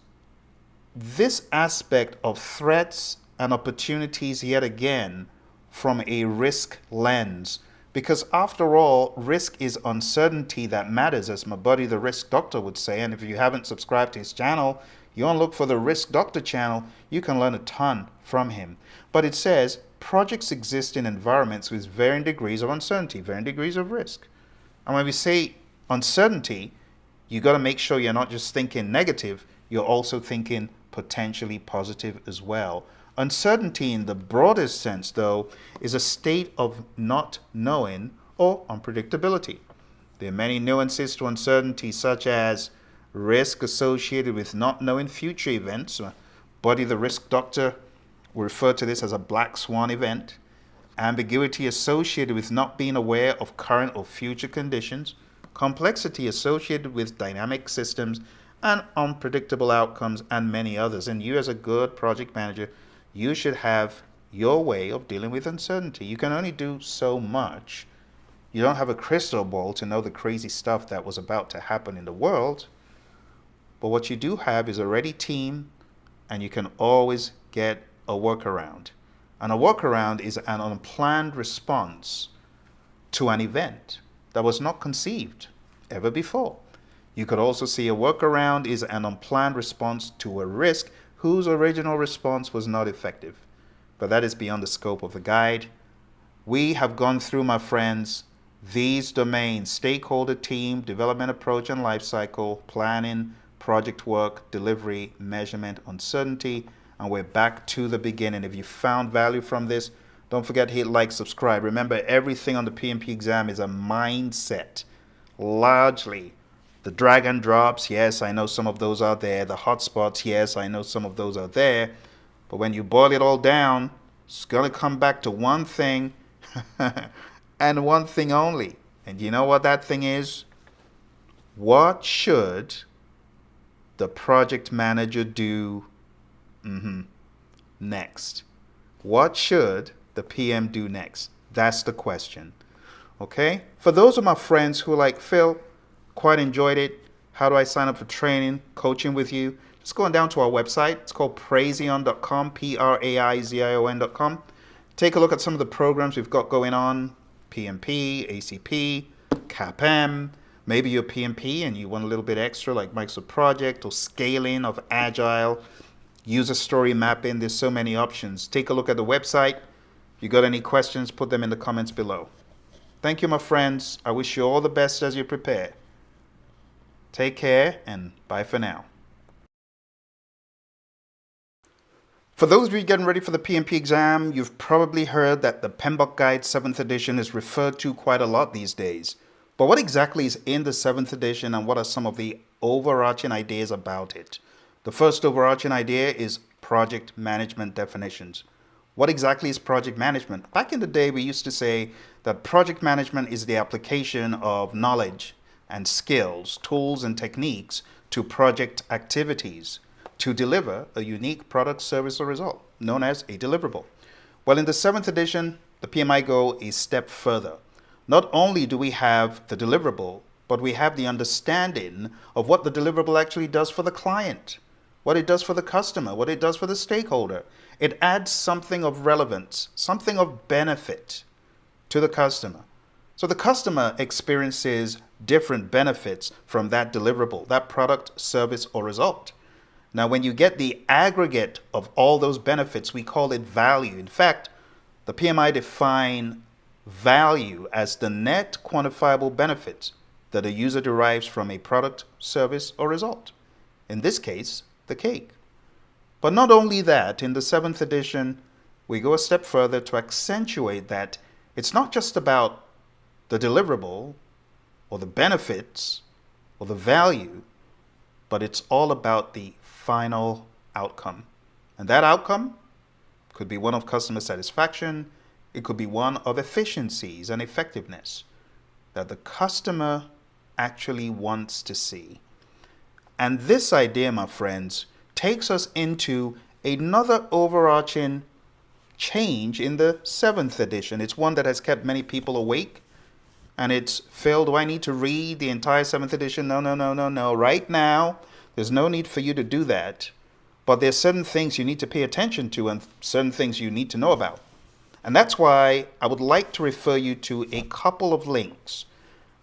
this aspect of threats and opportunities yet again from a risk lens because after all, risk is uncertainty that matters, as my buddy the risk doctor would say. And if you haven't subscribed to his channel, you want to look for the risk doctor channel, you can learn a ton from him. But it says projects exist in environments with varying degrees of uncertainty, varying degrees of risk. And when we say uncertainty, you got to make sure you're not just thinking negative, you're also thinking potentially positive as well. Uncertainty in the broadest sense, though, is a state of not knowing or unpredictability. There are many nuances to uncertainty, such as risk associated with not knowing future events. Uh, Buddy the risk doctor will refer to this as a black swan event. Ambiguity associated with not being aware of current or future conditions. Complexity associated with dynamic systems and unpredictable outcomes and many others. And you as a good project manager, you should have your way of dealing with uncertainty. You can only do so much. You don't have a crystal ball to know the crazy stuff that was about to happen in the world. But what you do have is a ready team and you can always get a workaround. And a workaround is an unplanned response to an event that was not conceived ever before. You could also see a workaround is an unplanned response to a risk whose original response was not effective. But that is beyond the scope of the guide. We have gone through, my friends, these domains, stakeholder team, development approach and lifecycle, planning, project work, delivery, measurement, uncertainty, and we're back to the beginning. If you found value from this, don't forget to hit like, subscribe. Remember, everything on the PMP exam is a mindset. Largely, the drag and drops, yes, I know some of those are there. The hotspots, yes, I know some of those are there. But when you boil it all down, it's going to come back to one thing and one thing only. And you know what that thing is? What should the project manager do mm -hmm, next? What should the PM do next? That's the question. Okay? For those of my friends who like, Phil, quite enjoyed it. How do I sign up for training, coaching with you? Just going down to our website. It's called praizion.com, P-R-A-I-Z-I-O-N.com. Take a look at some of the programs we've got going on, PMP, ACP, CAPM, Maybe you're PMP and you want a little bit extra like Microsoft Project or scaling of Agile, user story mapping. There's so many options. Take a look at the website. If you got any questions, put them in the comments below. Thank you, my friends. I wish you all the best as you prepare. Take care and bye for now. For those of you getting ready for the PMP exam, you've probably heard that the PMBOK Guide 7th edition is referred to quite a lot these days. But what exactly is in the seventh edition and what are some of the overarching ideas about it? The first overarching idea is project management definitions. What exactly is project management? Back in the day, we used to say that project management is the application of knowledge and skills, tools and techniques to project activities to deliver a unique product, service, or result, known as a deliverable. Well, in the seventh edition, the PMI go a step further. Not only do we have the deliverable, but we have the understanding of what the deliverable actually does for the client, what it does for the customer, what it does for the stakeholder. It adds something of relevance, something of benefit to the customer. So the customer experiences different benefits from that deliverable, that product, service, or result. Now, when you get the aggregate of all those benefits, we call it value. In fact, the PMI define value as the net quantifiable benefit that a user derives from a product, service, or result. In this case, the cake. But not only that, in the seventh edition, we go a step further to accentuate that it's not just about the deliverable or the benefits or the value, but it's all about the final outcome. And that outcome could be one of customer satisfaction, it could be one of efficiencies and effectiveness that the customer actually wants to see. And this idea, my friends, takes us into another overarching change in the seventh edition. It's one that has kept many people awake. And it's, Phil, do I need to read the entire seventh edition? No, no, no, no, no. Right now, there's no need for you to do that. But there's certain things you need to pay attention to and certain things you need to know about. And that's why I would like to refer you to a couple of links.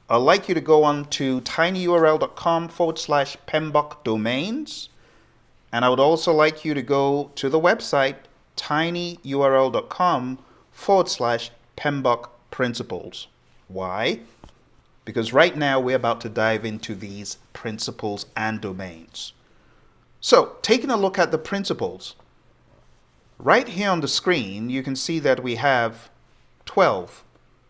I'd like you to go on to tinyurl.com forward slash PMBOK domains. And I would also like you to go to the website tinyurl.com forward slash PMBOK principles. Why? Because right now we're about to dive into these principles and domains. So taking a look at the principles, Right here on the screen, you can see that we have 12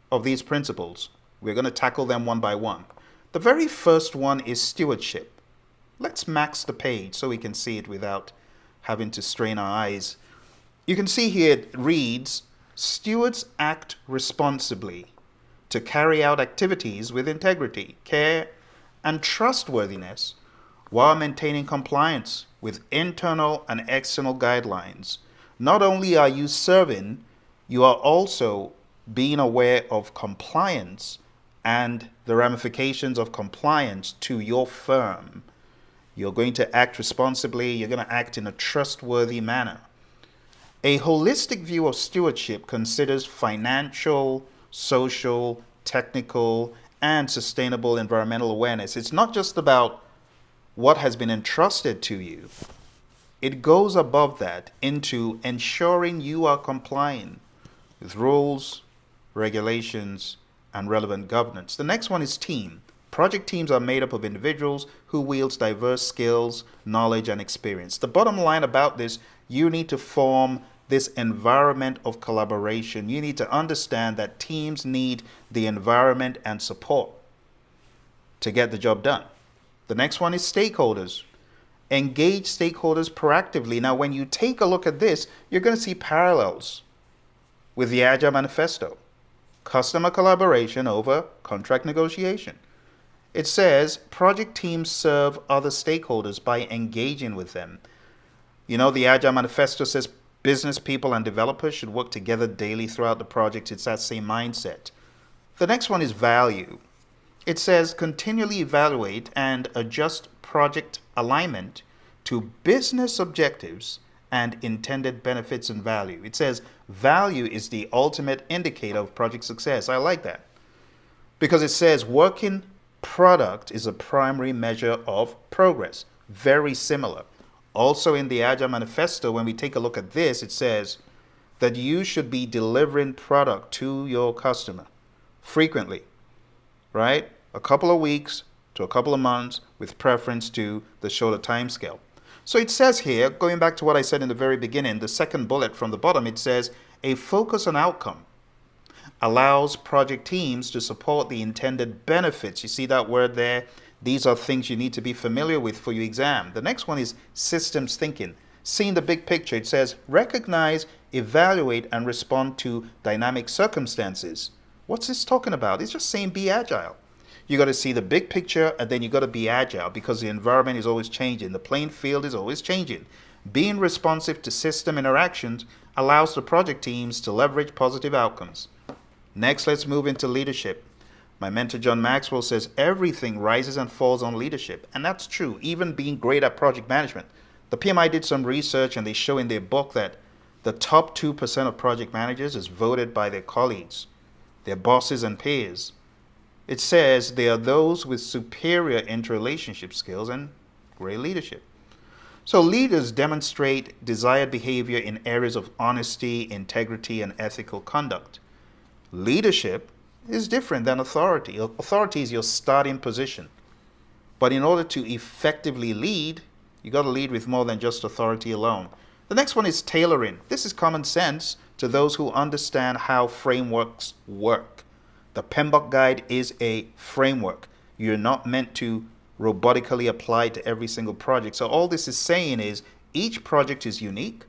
of these principles. We're going to tackle them one by one. The very first one is stewardship. Let's max the page so we can see it without having to strain our eyes. You can see here it reads, stewards act responsibly to carry out activities with integrity, care, and trustworthiness while maintaining compliance with internal and external guidelines. Not only are you serving, you are also being aware of compliance and the ramifications of compliance to your firm. You're going to act responsibly, you're going to act in a trustworthy manner. A holistic view of stewardship considers financial, social, technical, and sustainable environmental awareness. It's not just about what has been entrusted to you. It goes above that into ensuring you are complying with rules, regulations, and relevant governance. The next one is team. Project teams are made up of individuals who wields diverse skills, knowledge, and experience. The bottom line about this, you need to form this environment of collaboration. You need to understand that teams need the environment and support to get the job done. The next one is stakeholders. Engage stakeholders proactively. Now, when you take a look at this, you're going to see parallels with the Agile Manifesto. Customer collaboration over contract negotiation. It says project teams serve other stakeholders by engaging with them. You know, the Agile Manifesto says business people and developers should work together daily throughout the project. It's that same mindset. The next one is value. It says continually evaluate and adjust project alignment to business objectives and intended benefits and value. It says value is the ultimate indicator of project success. I like that because it says working product is a primary measure of progress. Very similar. Also in the Agile Manifesto, when we take a look at this, it says that you should be delivering product to your customer frequently, right? a couple of weeks to a couple of months with preference to the shorter time scale. So it says here, going back to what I said in the very beginning, the second bullet from the bottom, it says a focus on outcome allows project teams to support the intended benefits. You see that word there? These are things you need to be familiar with for your exam. The next one is systems thinking. Seeing the big picture, it says recognize, evaluate, and respond to dynamic circumstances. What's this talking about? It's just saying be agile. You got to see the big picture and then you got to be agile because the environment is always changing. The playing field is always changing. Being responsive to system interactions allows the project teams to leverage positive outcomes. Next, let's move into leadership. My mentor John Maxwell says everything rises and falls on leadership. And that's true, even being great at project management. The PMI did some research and they show in their book that the top 2% of project managers is voted by their colleagues, their bosses and peers. It says they are those with superior interrelationship skills and great leadership. So leaders demonstrate desired behavior in areas of honesty, integrity, and ethical conduct. Leadership is different than authority. Authority is your starting position. But in order to effectively lead, you got to lead with more than just authority alone. The next one is tailoring. This is common sense to those who understand how frameworks work. The PMBOK guide is a framework. You're not meant to robotically apply to every single project. So all this is saying is each project is unique.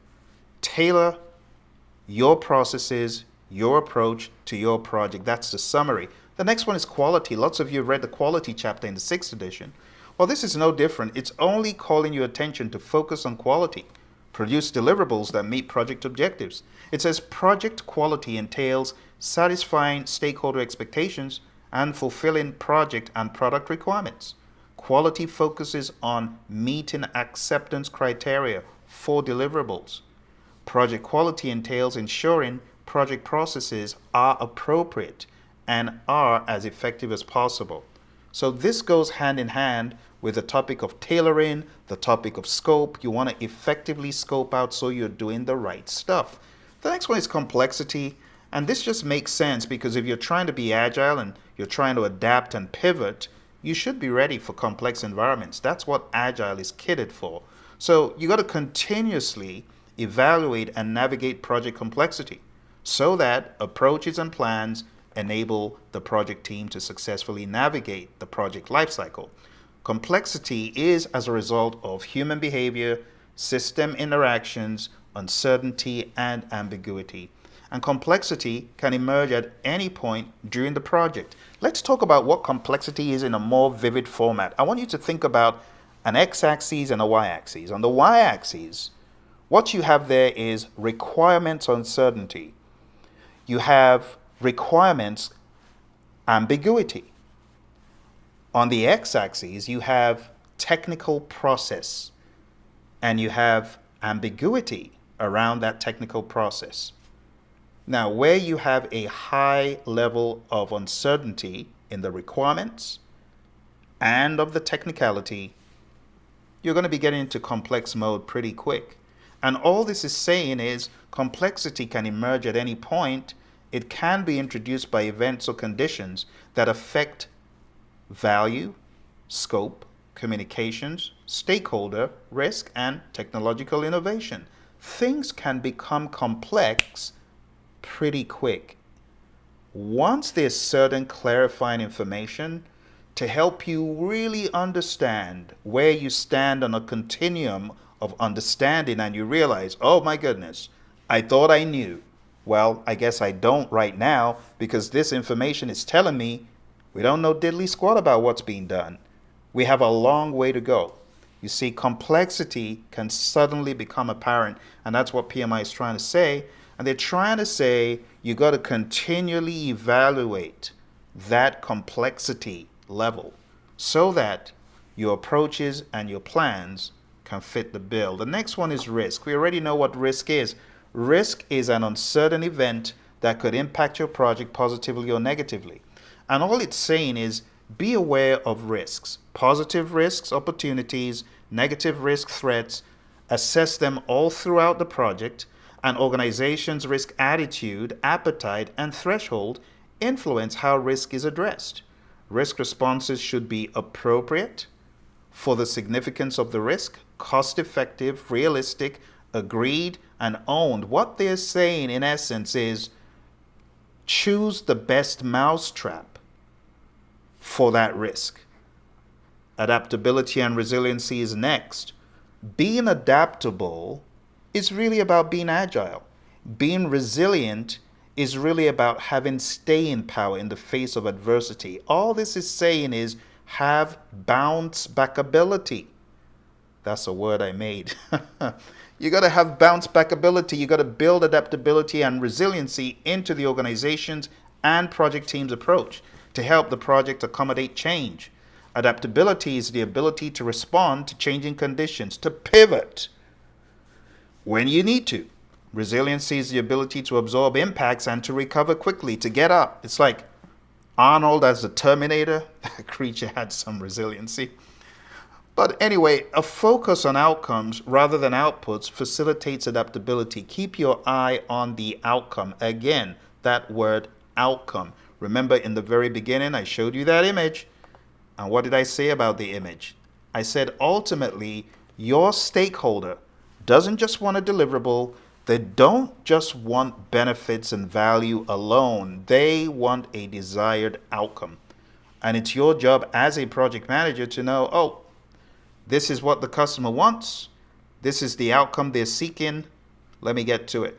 Tailor your processes, your approach to your project. That's the summary. The next one is quality. Lots of you read the quality chapter in the sixth edition. Well, this is no different. It's only calling your attention to focus on quality. Produce deliverables that meet project objectives. It says project quality entails satisfying stakeholder expectations, and fulfilling project and product requirements. Quality focuses on meeting acceptance criteria for deliverables. Project quality entails ensuring project processes are appropriate and are as effective as possible. So this goes hand in hand with the topic of tailoring, the topic of scope. You want to effectively scope out so you're doing the right stuff. The next one is complexity. And this just makes sense because if you're trying to be agile and you're trying to adapt and pivot, you should be ready for complex environments. That's what agile is kitted for. So you got to continuously evaluate, and navigate project complexity so that approaches and plans enable the project team to successfully navigate the project lifecycle. Complexity is as a result of human behavior, system interactions, uncertainty, and ambiguity. And complexity can emerge at any point during the project. Let's talk about what complexity is in a more vivid format. I want you to think about an x-axis and a y-axis. On the y-axis, what you have there is requirements uncertainty. You have requirements ambiguity. On the x-axis, you have technical process and you have ambiguity around that technical process. Now, where you have a high level of uncertainty in the requirements and of the technicality, you're going to be getting into complex mode pretty quick. And all this is saying is complexity can emerge at any point. It can be introduced by events or conditions that affect value, scope, communications, stakeholder, risk, and technological innovation. Things can become complex pretty quick. Once there's certain clarifying information to help you really understand where you stand on a continuum of understanding and you realize, oh my goodness, I thought I knew. Well, I guess I don't right now because this information is telling me we don't know diddly squat about what's being done. We have a long way to go. You see, complexity can suddenly become apparent, and that's what PMI is trying to say. And they're trying to say you got to continually evaluate that complexity level so that your approaches and your plans can fit the bill. The next one is risk. We already know what risk is. Risk is an uncertain event that could impact your project positively or negatively. And all it's saying is be aware of risks, positive risks, opportunities, negative risk threats, assess them all throughout the project, an organization's risk attitude, appetite, and threshold influence how risk is addressed. Risk responses should be appropriate for the significance of the risk, cost effective, realistic, agreed, and owned. What they're saying in essence is choose the best mousetrap for that risk. Adaptability and resiliency is next. Being adaptable is really about being agile. Being resilient is really about having staying power in the face of adversity. All this is saying is have bounce back ability. That's a word I made. you got to have bounce back ability. You got to build adaptability and resiliency into the organization's and project team's approach to help the project accommodate change. Adaptability is the ability to respond to changing conditions, to pivot when you need to. Resiliency is the ability to absorb impacts and to recover quickly, to get up. It's like Arnold as the Terminator. That creature had some resiliency. But anyway, a focus on outcomes rather than outputs facilitates adaptability. Keep your eye on the outcome. Again, that word outcome. Remember in the very beginning, I showed you that image. And what did I say about the image? I said ultimately, your stakeholder doesn't just want a deliverable, they don't just want benefits and value alone, they want a desired outcome. And it's your job as a project manager to know, oh, this is what the customer wants, this is the outcome they're seeking, let me get to it.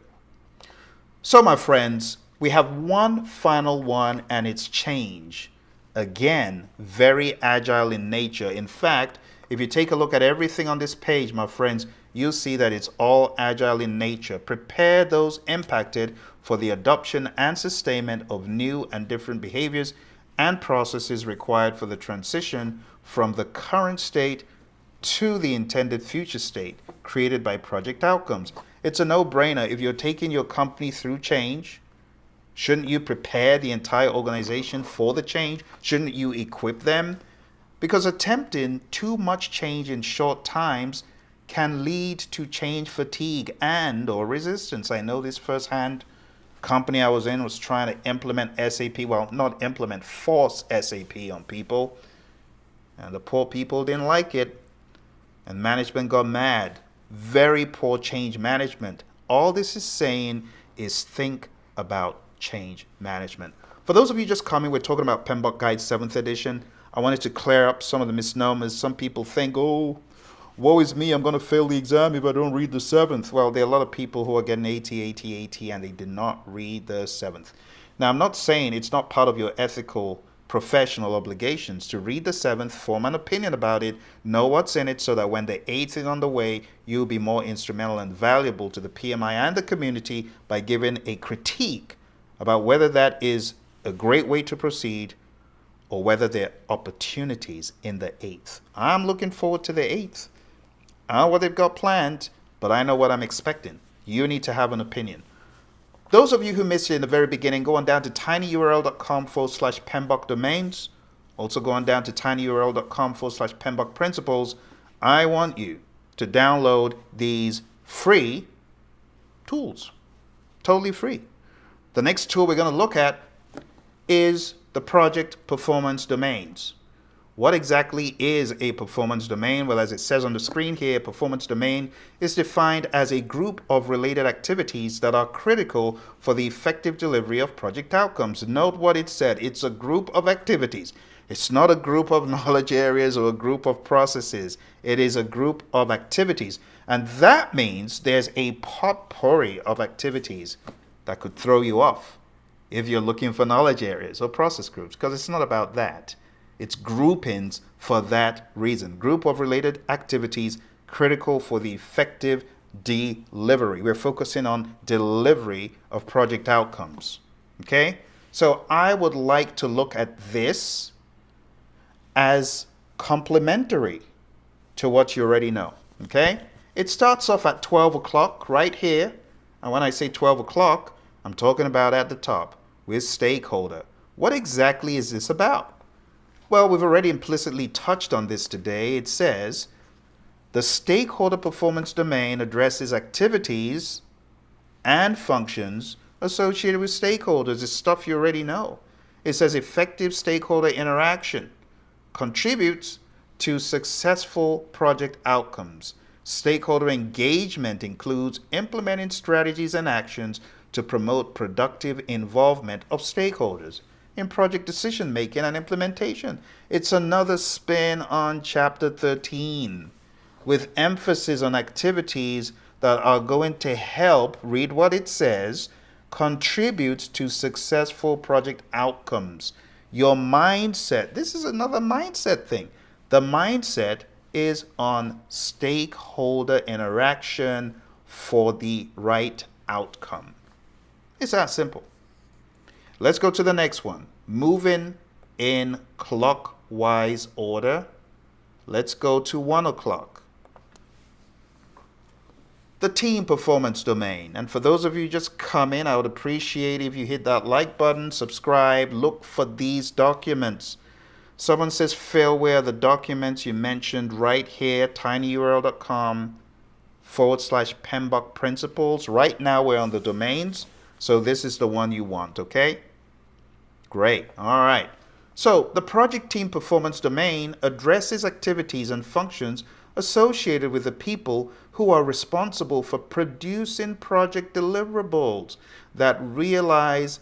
So my friends, we have one final one and it's change. Again, very agile in nature. In fact, if you take a look at everything on this page, my friends, you'll see that it's all agile in nature. Prepare those impacted for the adoption and sustainment of new and different behaviors and processes required for the transition from the current state to the intended future state created by project outcomes. It's a no-brainer. If you're taking your company through change, shouldn't you prepare the entire organization for the change? Shouldn't you equip them because attempting too much change in short times can lead to change fatigue and or resistance. I know this firsthand. Company I was in was trying to implement SAP, well, not implement, force SAP on people. And the poor people didn't like it. And management got mad. very poor change management. All this is saying is think about change management. For those of you just coming, we're talking about PMBOK Guide 7th edition. I wanted to clear up some of the misnomers. Some people think, oh, woe is me, I'm going to fail the exam if I don't read the 7th. Well, there are a lot of people who are getting 80, 80, 80, and they did not read the 7th. Now, I'm not saying it's not part of your ethical professional obligations to read the seventh, form an opinion about it, know what's in it so that when the eighth is on the way, you'll be more instrumental and valuable to the PMI and the community by giving a critique about whether that is a great way to proceed or whether there are opportunities in the eighth. I'm looking forward to the eighth. I know what they've got planned, but I know what I'm expecting. You need to have an opinion. Those of you who missed it in the very beginning, go on down to tinyurl.com forward slash PMBOK domains. Also go on down to tinyurl.com forward slash PMBOK principles. I want you to download these free tools. Totally free. The next tool we're going to look at is the project performance domains. What exactly is a performance domain? Well, as it says on the screen here, performance domain is defined as a group of related activities that are critical for the effective delivery of project outcomes. Note what it said. It's a group of activities. It's not a group of knowledge areas or a group of processes. It is a group of activities. And that means there's a potpourri of activities that could throw you off if you're looking for knowledge areas or process groups, because it's not about that. It's groupings for that reason. Group of related activities critical for the effective delivery. We're focusing on delivery of project outcomes. Okay? So I would like to look at this as complementary to what you already know. Okay? It starts off at 12 o'clock right here. And when I say 12 o'clock, I'm talking about at the top with stakeholder. What exactly is this about? Well, we've already implicitly touched on this today. It says the stakeholder performance domain addresses activities and functions associated with stakeholders. It's stuff you already know. It says effective stakeholder interaction contributes to successful project outcomes. Stakeholder engagement includes implementing strategies and actions to promote productive involvement of stakeholders in project decision making and implementation. It's another spin on Chapter 13 with emphasis on activities that are going to help, read what it says, contribute to successful project outcomes. Your mindset, this is another mindset thing. The mindset is on stakeholder interaction for the right outcome. It's that simple. Let's go to the next one. Moving in clockwise order. Let's go to 1 o'clock. The team performance domain. And for those of you just come in, I would appreciate if you hit that like button, subscribe, look for these documents. Someone says failware, the documents you mentioned right here, tinyurl.com forward slash PMBOK principles. Right now we're on the domains. So this is the one you want, okay? Great, all right. So the project team performance domain addresses activities and functions associated with the people who are responsible for producing project deliverables that realize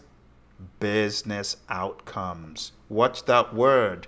business outcomes. Watch that word.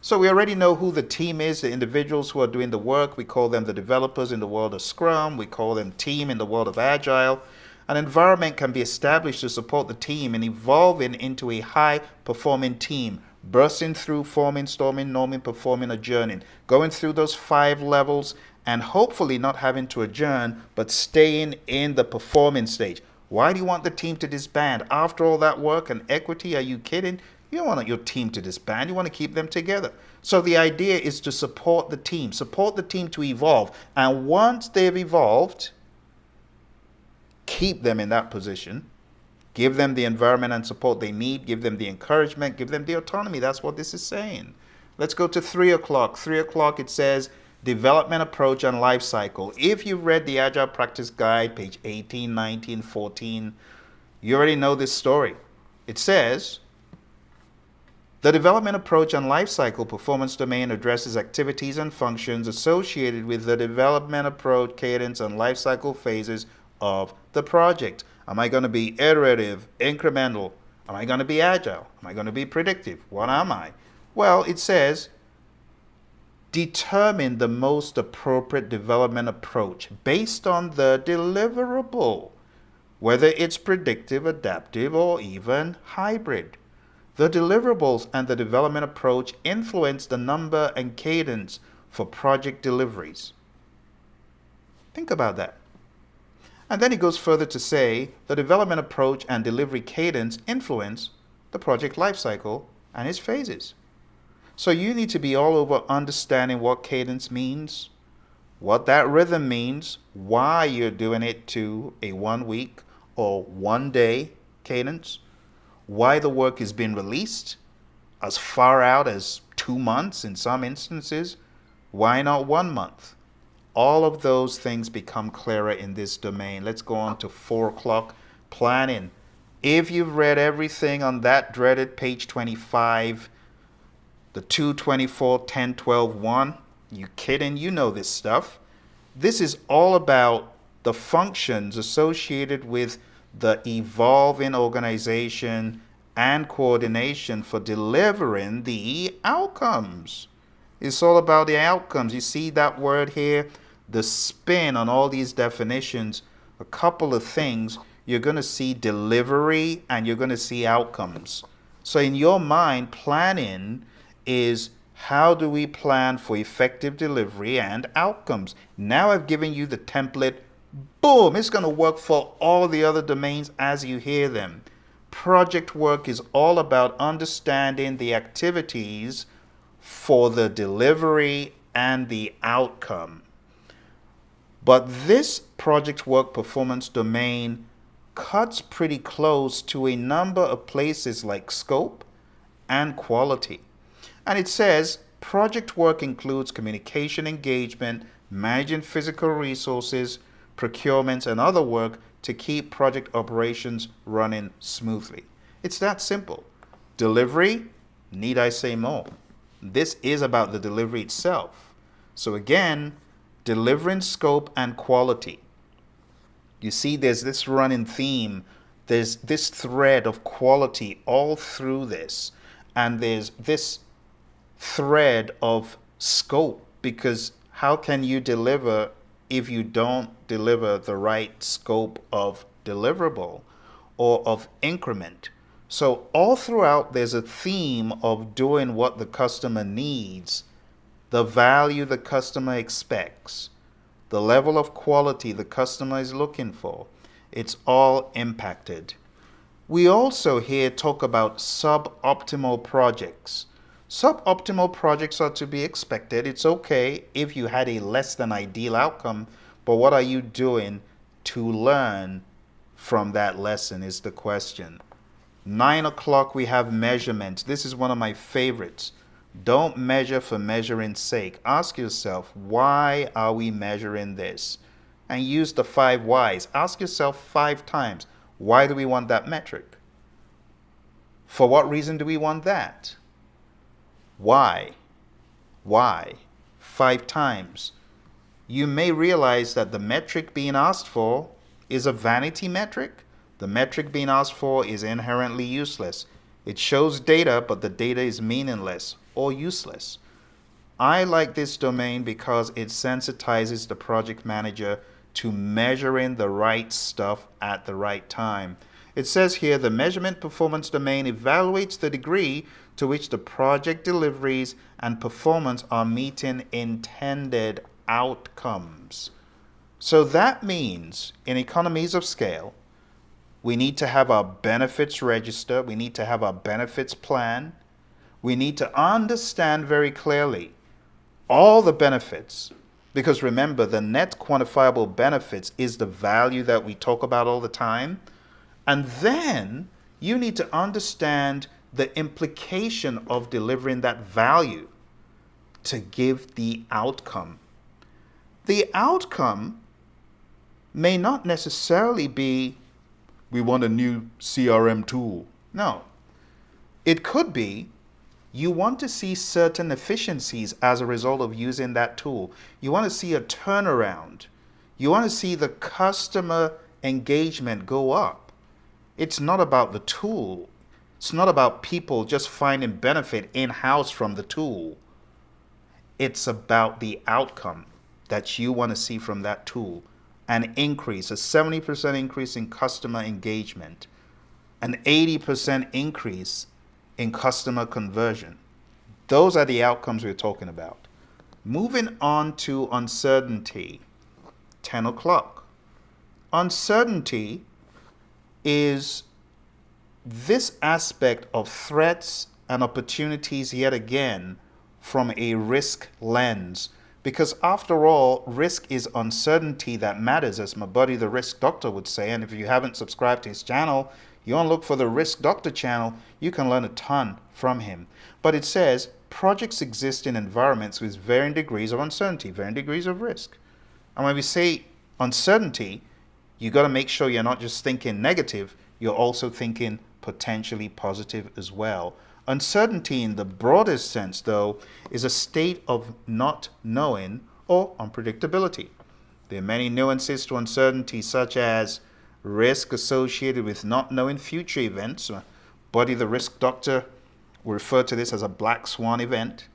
So we already know who the team is, the individuals who are doing the work. We call them the developers in the world of Scrum. We call them team in the world of Agile. An environment can be established to support the team in evolving into a high performing team, bursting through forming, storming, norming, performing, adjourning, going through those five levels and hopefully not having to adjourn, but staying in the performing stage. Why do you want the team to disband? After all that work and equity, are you kidding? You don't want your team to disband. You want to keep them together. So the idea is to support the team, support the team to evolve. And once they've evolved, keep them in that position, give them the environment and support they need, give them the encouragement, give them the autonomy. That's what this is saying. Let's go to 3 o'clock. 3 o'clock it says development approach and life cycle. If you've read the Agile Practice Guide, page 18, 19, 14, you already know this story. It says The development approach and lifecycle performance domain addresses activities and functions associated with the development approach, cadence, and lifecycle phases of the project. Am I going to be iterative, incremental? Am I going to be agile? Am I going to be predictive? What am I? Well, it says determine the most appropriate development approach based on the deliverable, whether it's predictive, adaptive, or even hybrid. The deliverables and the development approach influence the number and cadence for project deliveries. Think about that. And then he goes further to say the development approach and delivery cadence influence the project lifecycle and its phases. So you need to be all over understanding what cadence means, what that rhythm means, why you're doing it to a one week or one day cadence, why the work is being released as far out as two months in some instances. Why not one month? All of those things become clearer in this domain. Let's go on to four o'clock planning. If you've read everything on that dreaded page 25, the 224, 10, 12, 1, you kidding? You know this stuff. This is all about the functions associated with the evolving organization and coordination for delivering the outcomes. It's all about the outcomes. You see that word here? The spin on all these definitions, a couple of things. You're going to see delivery and you're going to see outcomes. So in your mind, planning is how do we plan for effective delivery and outcomes? Now I've given you the template boom, it's going to work for all the other domains as you hear them. Project work is all about understanding the activities for the delivery and the outcome. But this project work performance domain cuts pretty close to a number of places like scope and quality. And it says project work includes communication engagement, managing physical resources, procurement, and other work to keep project operations running smoothly. It's that simple. Delivery, need I say more? This is about the delivery itself. So again, delivering scope and quality. You see there's this running theme, there's this thread of quality all through this, and there's this thread of scope because how can you deliver if you don't deliver the right scope of deliverable or of increment. So all throughout, there's a theme of doing what the customer needs, the value the customer expects, the level of quality the customer is looking for. It's all impacted. We also here talk about suboptimal projects. Suboptimal projects are to be expected. It's okay if you had a less than ideal outcome, but what are you doing to learn from that lesson is the question. Nine o'clock, we have measurement. This is one of my favorites. Don't measure for measuring's sake. Ask yourself, why are we measuring this? And use the five whys. Ask yourself five times, why do we want that metric? For what reason do we want that? Why? Why? Five times. You may realize that the metric being asked for is a vanity metric. The metric being asked for is inherently useless. It shows data, but the data is meaningless or useless. I like this domain because it sensitizes the project manager to measuring the right stuff at the right time. It says here the measurement performance domain evaluates the degree to which the project deliveries and performance are meeting intended outcomes. So that means in economies of scale, we need to have our benefits register, we need to have our benefits plan, we need to understand very clearly all the benefits because remember the net quantifiable benefits is the value that we talk about all the time and then you need to understand the implication of delivering that value to give the outcome. The outcome may not necessarily be we want a new CRM tool. No. It could be you want to see certain efficiencies as a result of using that tool. You want to see a turnaround. You want to see the customer engagement go up. It's not about the tool. It's not about people just finding benefit in-house from the tool. It's about the outcome that you want to see from that tool. An increase, a 70% increase in customer engagement, an 80% increase in customer conversion. Those are the outcomes we're talking about. Moving on to uncertainty, 10 o'clock. Uncertainty is this aspect of threats and opportunities yet again from a risk lens. Because after all, risk is uncertainty that matters, as my buddy the risk doctor would say. And if you haven't subscribed to his channel, you want to look for the Risk Doctor channel, you can learn a ton from him. But it says projects exist in environments with varying degrees of uncertainty, varying degrees of risk. And when we say uncertainty, you got to make sure you're not just thinking negative, you're also thinking potentially positive as well. Uncertainty in the broadest sense, though, is a state of not knowing or unpredictability. There are many nuances to uncertainty, such as risk associated with not knowing future events. Buddy the risk doctor will refer to this as a black swan event.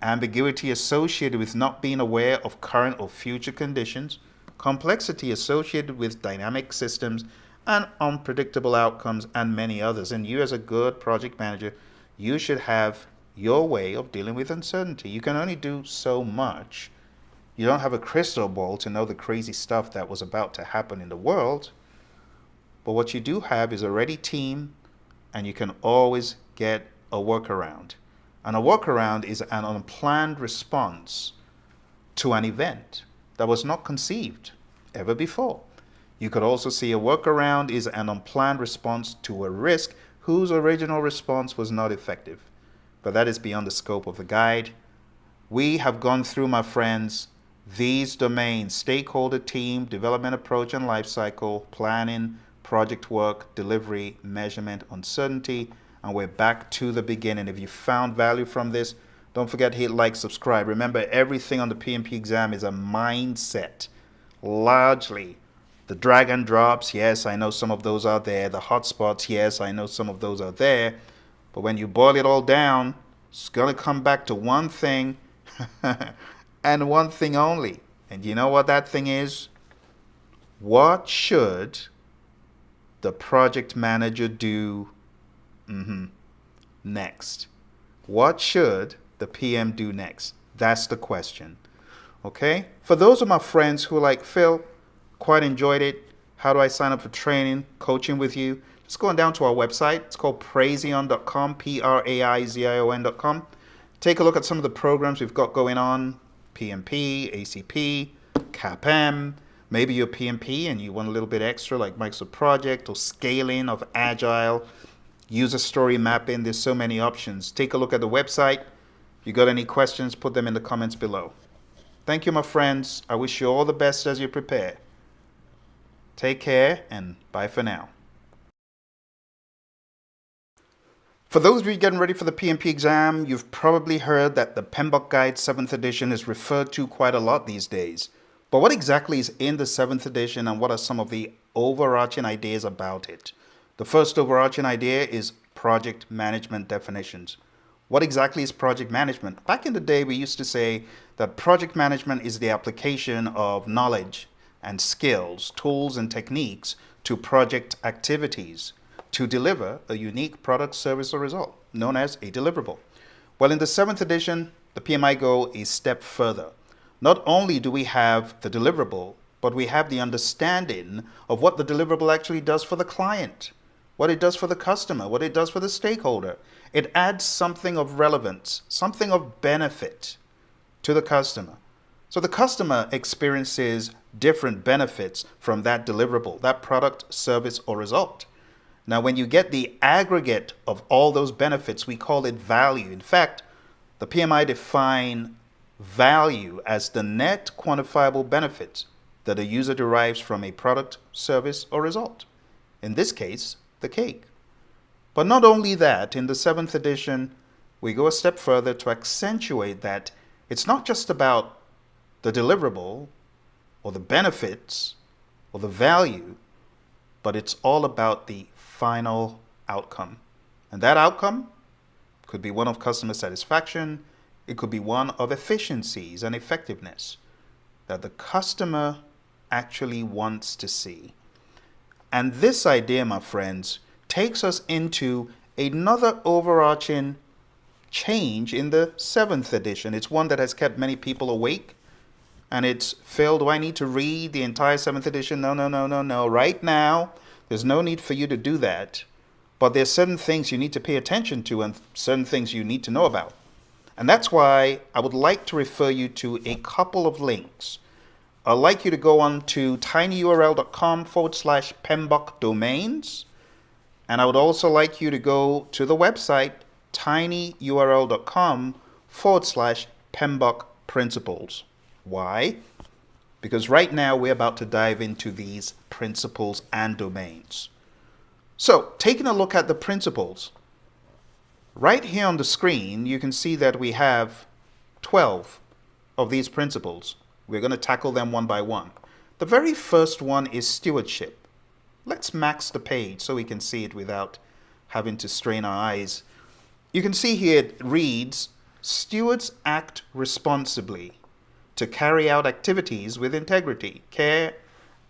Ambiguity associated with not being aware of current or future conditions. Complexity associated with dynamic systems and unpredictable outcomes and many others. And you as a good project manager, you should have your way of dealing with uncertainty. You can only do so much. You don't have a crystal ball to know the crazy stuff that was about to happen in the world. But what you do have is a ready team and you can always get a workaround. And a workaround is an unplanned response to an event that was not conceived ever before. You could also see a workaround is an unplanned response to a risk whose original response was not effective. But that is beyond the scope of the guide. We have gone through, my friends, these domains, stakeholder team, development approach and lifecycle, planning, project work, delivery, measurement, uncertainty, and we're back to the beginning. If you found value from this, don't forget to hit like, subscribe. Remember, everything on the PMP exam is a mindset, largely. The drag and drops, yes, I know some of those are there. The hotspots, yes, I know some of those are there. But when you boil it all down, it's going to come back to one thing and one thing only. And you know what that thing is? What should the project manager do mm -hmm, next? What should the PM do next? That's the question. Okay? For those of my friends who like, Phil, quite enjoyed it. How do I sign up for training, coaching with you? Just going down to our website. It's called praizion.com, P-R-A-I-Z-I-O-N.com. Take a look at some of the programs we've got going on, PMP, ACP, CAPM, Maybe you're PMP and you want a little bit extra like Microsoft Project or scaling of Agile, user story mapping. There's so many options. Take a look at the website. If you got any questions, put them in the comments below. Thank you, my friends. I wish you all the best as you prepare. Take care and bye for now. For those of you getting ready for the PMP exam, you've probably heard that the PMBOK Guide 7th edition is referred to quite a lot these days. But what exactly is in the seventh edition and what are some of the overarching ideas about it? The first overarching idea is project management definitions. What exactly is project management? Back in the day, we used to say that project management is the application of knowledge and skills, tools and techniques to project activities to deliver a unique product, service, or result, known as a deliverable. Well, in the seventh edition, the PMI go a step further. Not only do we have the deliverable, but we have the understanding of what the deliverable actually does for the client, what it does for the customer, what it does for the stakeholder. It adds something of relevance, something of benefit to the customer. So the customer experiences different benefits from that deliverable, that product, service, or result. Now, when you get the aggregate of all those benefits, we call it value. In fact, the PMI define value as the net quantifiable benefit that a user derives from a product, service, or result. In this case, the cake. But not only that, in the seventh edition, we go a step further to accentuate that it's not just about the deliverable or the benefits or the value, but it's all about the final outcome. And that outcome could be one of customer satisfaction, it could be one of efficiencies and effectiveness that the customer actually wants to see. And this idea, my friends, takes us into another overarching change in the seventh edition. It's one that has kept many people awake and it's Phil, do I need to read the entire seventh edition? No, no, no, no, no. Right now, there's no need for you to do that. But there's certain things you need to pay attention to and certain things you need to know about. And that's why I would like to refer you to a couple of links. I'd like you to go on to tinyurl.com forward slash PMBOK domains. And I would also like you to go to the website tinyurl.com forward slash PMBOK principles. Why? Because right now we're about to dive into these principles and domains. So, taking a look at the principles, right here on the screen, you can see that we have 12 of these principles. We're going to tackle them one by one. The very first one is stewardship. Let's max the page so we can see it without having to strain our eyes. You can see here it reads, stewards act responsibly to carry out activities with integrity, care,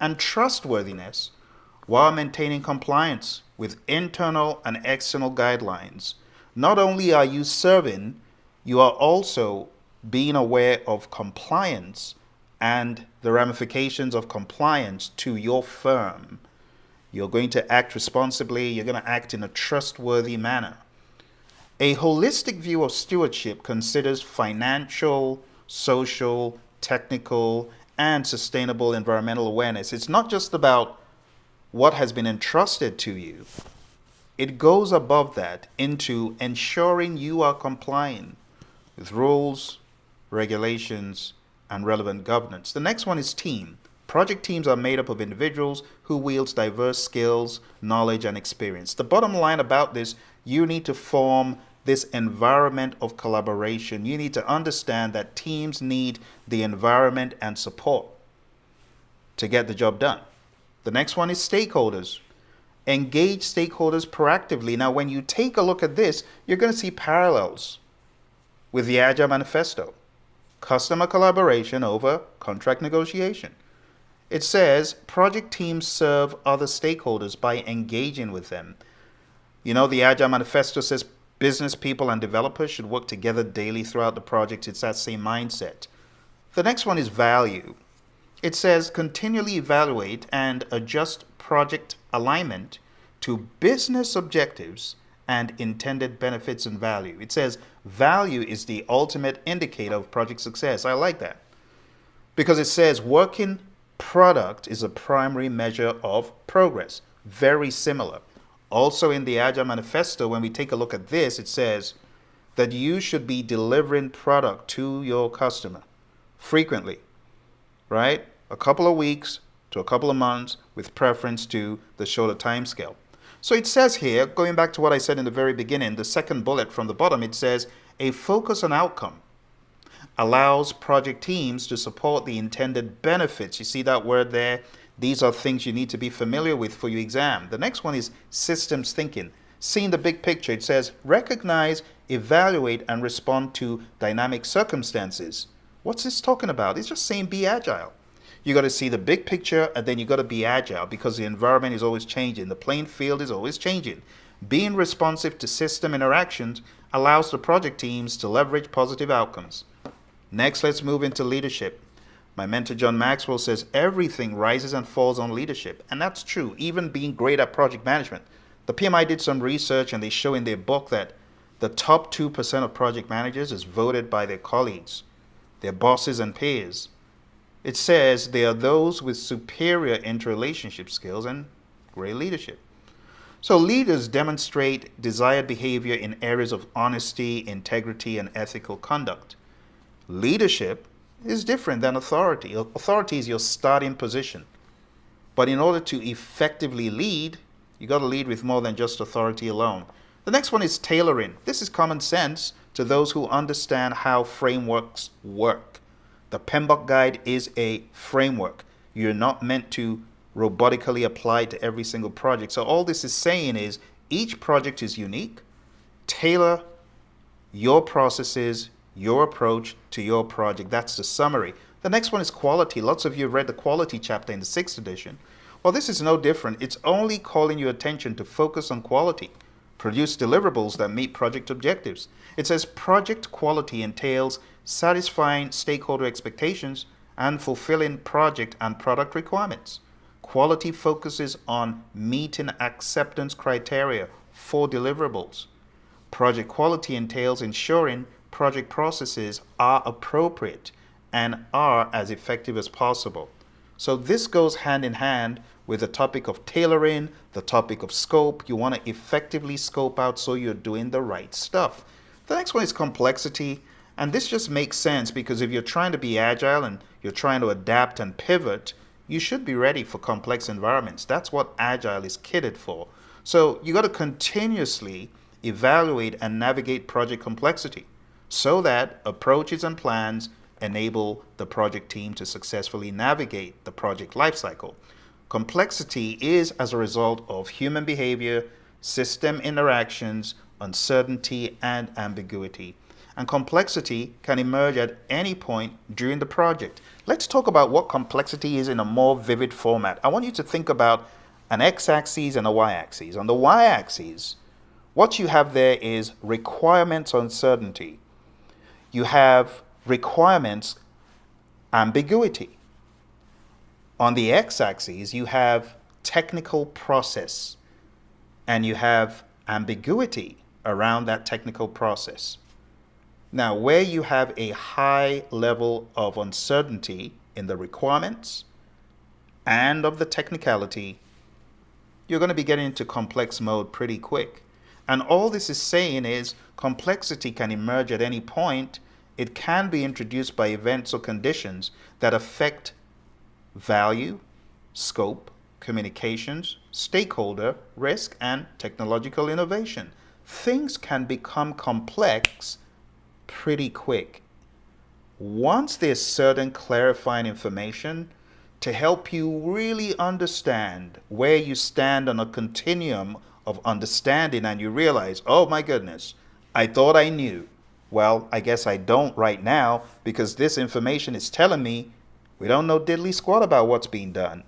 and trustworthiness while maintaining compliance with internal and external guidelines. Not only are you serving, you are also being aware of compliance and the ramifications of compliance to your firm. You're going to act responsibly, you're going to act in a trustworthy manner. A holistic view of stewardship considers financial, social, technical, and sustainable environmental awareness. It's not just about what has been entrusted to you. It goes above that into ensuring you are complying with rules, regulations, and relevant governance. The next one is team. Project teams are made up of individuals who wields diverse skills, knowledge, and experience. The bottom line about this, you need to form this environment of collaboration. You need to understand that teams need the environment and support to get the job done. The next one is stakeholders. Engage stakeholders proactively. Now, when you take a look at this, you're going to see parallels with the Agile Manifesto. Customer collaboration over contract negotiation. It says project teams serve other stakeholders by engaging with them. You know, the Agile Manifesto says Business people and developers should work together daily throughout the project. It's that same mindset. The next one is value. It says continually evaluate and adjust project alignment to business objectives and intended benefits and value. It says value is the ultimate indicator of project success. I like that because it says working product is a primary measure of progress. Very similar. Also in the Agile Manifesto, when we take a look at this, it says that you should be delivering product to your customer frequently, right? A couple of weeks to a couple of months with preference to the shorter time scale. So it says here, going back to what I said in the very beginning, the second bullet from the bottom, it says a focus on outcome allows project teams to support the intended benefits. You see that word there? These are things you need to be familiar with for your exam. The next one is systems thinking. Seeing the big picture, it says recognize, evaluate, and respond to dynamic circumstances. What's this talking about? It's just saying be agile. You got to see the big picture and then you got to be agile because the environment is always changing. The playing field is always changing. Being responsive to system interactions allows the project teams to leverage positive outcomes. Next, let's move into leadership. My mentor John Maxwell says everything rises and falls on leadership. And that's true, even being great at project management. The PMI did some research and they show in their book that the top 2% of project managers is voted by their colleagues, their bosses and peers. It says they are those with superior interrelationship skills and great leadership. So leaders demonstrate desired behavior in areas of honesty, integrity, and ethical conduct. Leadership is different than authority. Authority is your starting position. But in order to effectively lead, you got to lead with more than just authority alone. The next one is tailoring. This is common sense to those who understand how frameworks work. The PMBOK guide is a framework. You're not meant to robotically apply to every single project. So all this is saying is each project is unique. Tailor your processes, your approach to your project. That's the summary. The next one is quality. Lots of you have read the quality chapter in the sixth edition. Well, this is no different. It's only calling your attention to focus on quality. Produce deliverables that meet project objectives. It says project quality entails satisfying stakeholder expectations and fulfilling project and product requirements. Quality focuses on meeting acceptance criteria for deliverables. Project quality entails ensuring project processes are appropriate and are as effective as possible. So this goes hand in hand with the topic of tailoring, the topic of scope. You want to effectively scope out so you're doing the right stuff. The next one is complexity. And this just makes sense because if you're trying to be agile and you're trying to adapt and pivot, you should be ready for complex environments. That's what agile is kitted for. So you got to continuously evaluate and navigate project complexity so that approaches and plans enable the project team to successfully navigate the project lifecycle. Complexity is as a result of human behavior, system interactions, uncertainty, and ambiguity. And complexity can emerge at any point during the project. Let's talk about what complexity is in a more vivid format. I want you to think about an x-axis and a y-axis. On the y-axis, what you have there is requirements uncertainty. You have requirements ambiguity. On the x-axis, you have technical process and you have ambiguity around that technical process. Now, where you have a high level of uncertainty in the requirements and of the technicality, you're going to be getting into complex mode pretty quick. And all this is saying is complexity can emerge at any point. It can be introduced by events or conditions that affect value, scope, communications, stakeholder, risk, and technological innovation. Things can become complex pretty quick. Once there's certain clarifying information to help you really understand where you stand on a continuum of understanding and you realize, oh my goodness, I thought I knew. Well, I guess I don't right now because this information is telling me we don't know diddly squat about what's being done.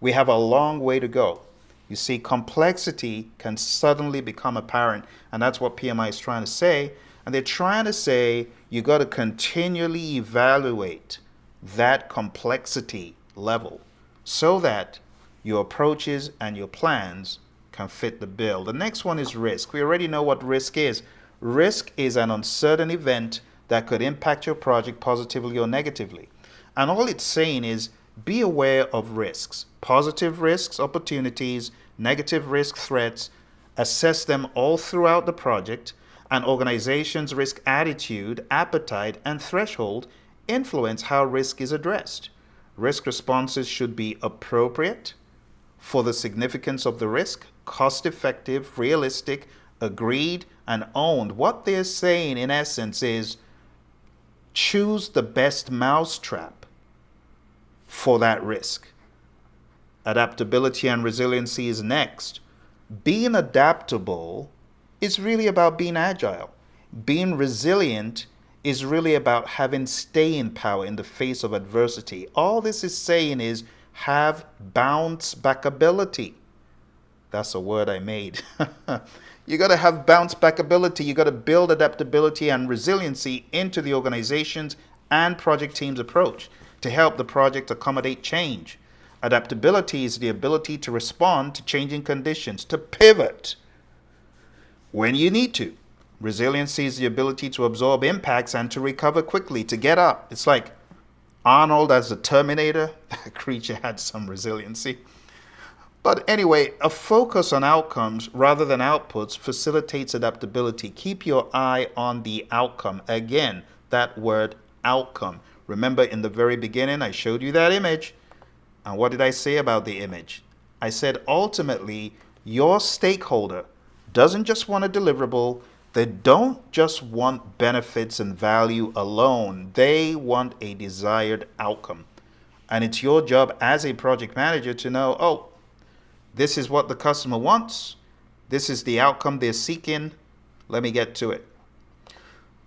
We have a long way to go. You see, complexity can suddenly become apparent, and that's what PMI is trying to say. And they're trying to say you got to continually evaluate that complexity level so that your approaches and your plans can fit the bill. The next one is risk. We already know what risk is. Risk is an uncertain event that could impact your project positively or negatively. And all it's saying is be aware of risks, positive risks, opportunities, negative risk threats, assess them all throughout the project, an organization's risk attitude, appetite, and threshold influence how risk is addressed. Risk responses should be appropriate for the significance of the risk, cost effective, realistic, agreed, and owned. What they're saying in essence is choose the best mousetrap for that risk. Adaptability and resiliency is next. Being adaptable is really about being agile. Being resilient is really about having staying power in the face of adversity. All this is saying is have bounce back ability. That's a word I made. you got to have bounce back ability. You got to build adaptability and resiliency into the organization's and project team's approach to help the project accommodate change. Adaptability is the ability to respond to changing conditions, to pivot when you need to. Resiliency is the ability to absorb impacts and to recover quickly, to get up. It's like Arnold as the Terminator. That creature had some resiliency. But anyway, a focus on outcomes rather than outputs facilitates adaptability. Keep your eye on the outcome. Again, that word outcome. Remember in the very beginning, I showed you that image. And what did I say about the image? I said ultimately, your stakeholder doesn't just want a deliverable, they don't just want benefits and value alone, they want a desired outcome. And it's your job as a project manager to know, oh, this is what the customer wants, this is the outcome they're seeking, let me get to it.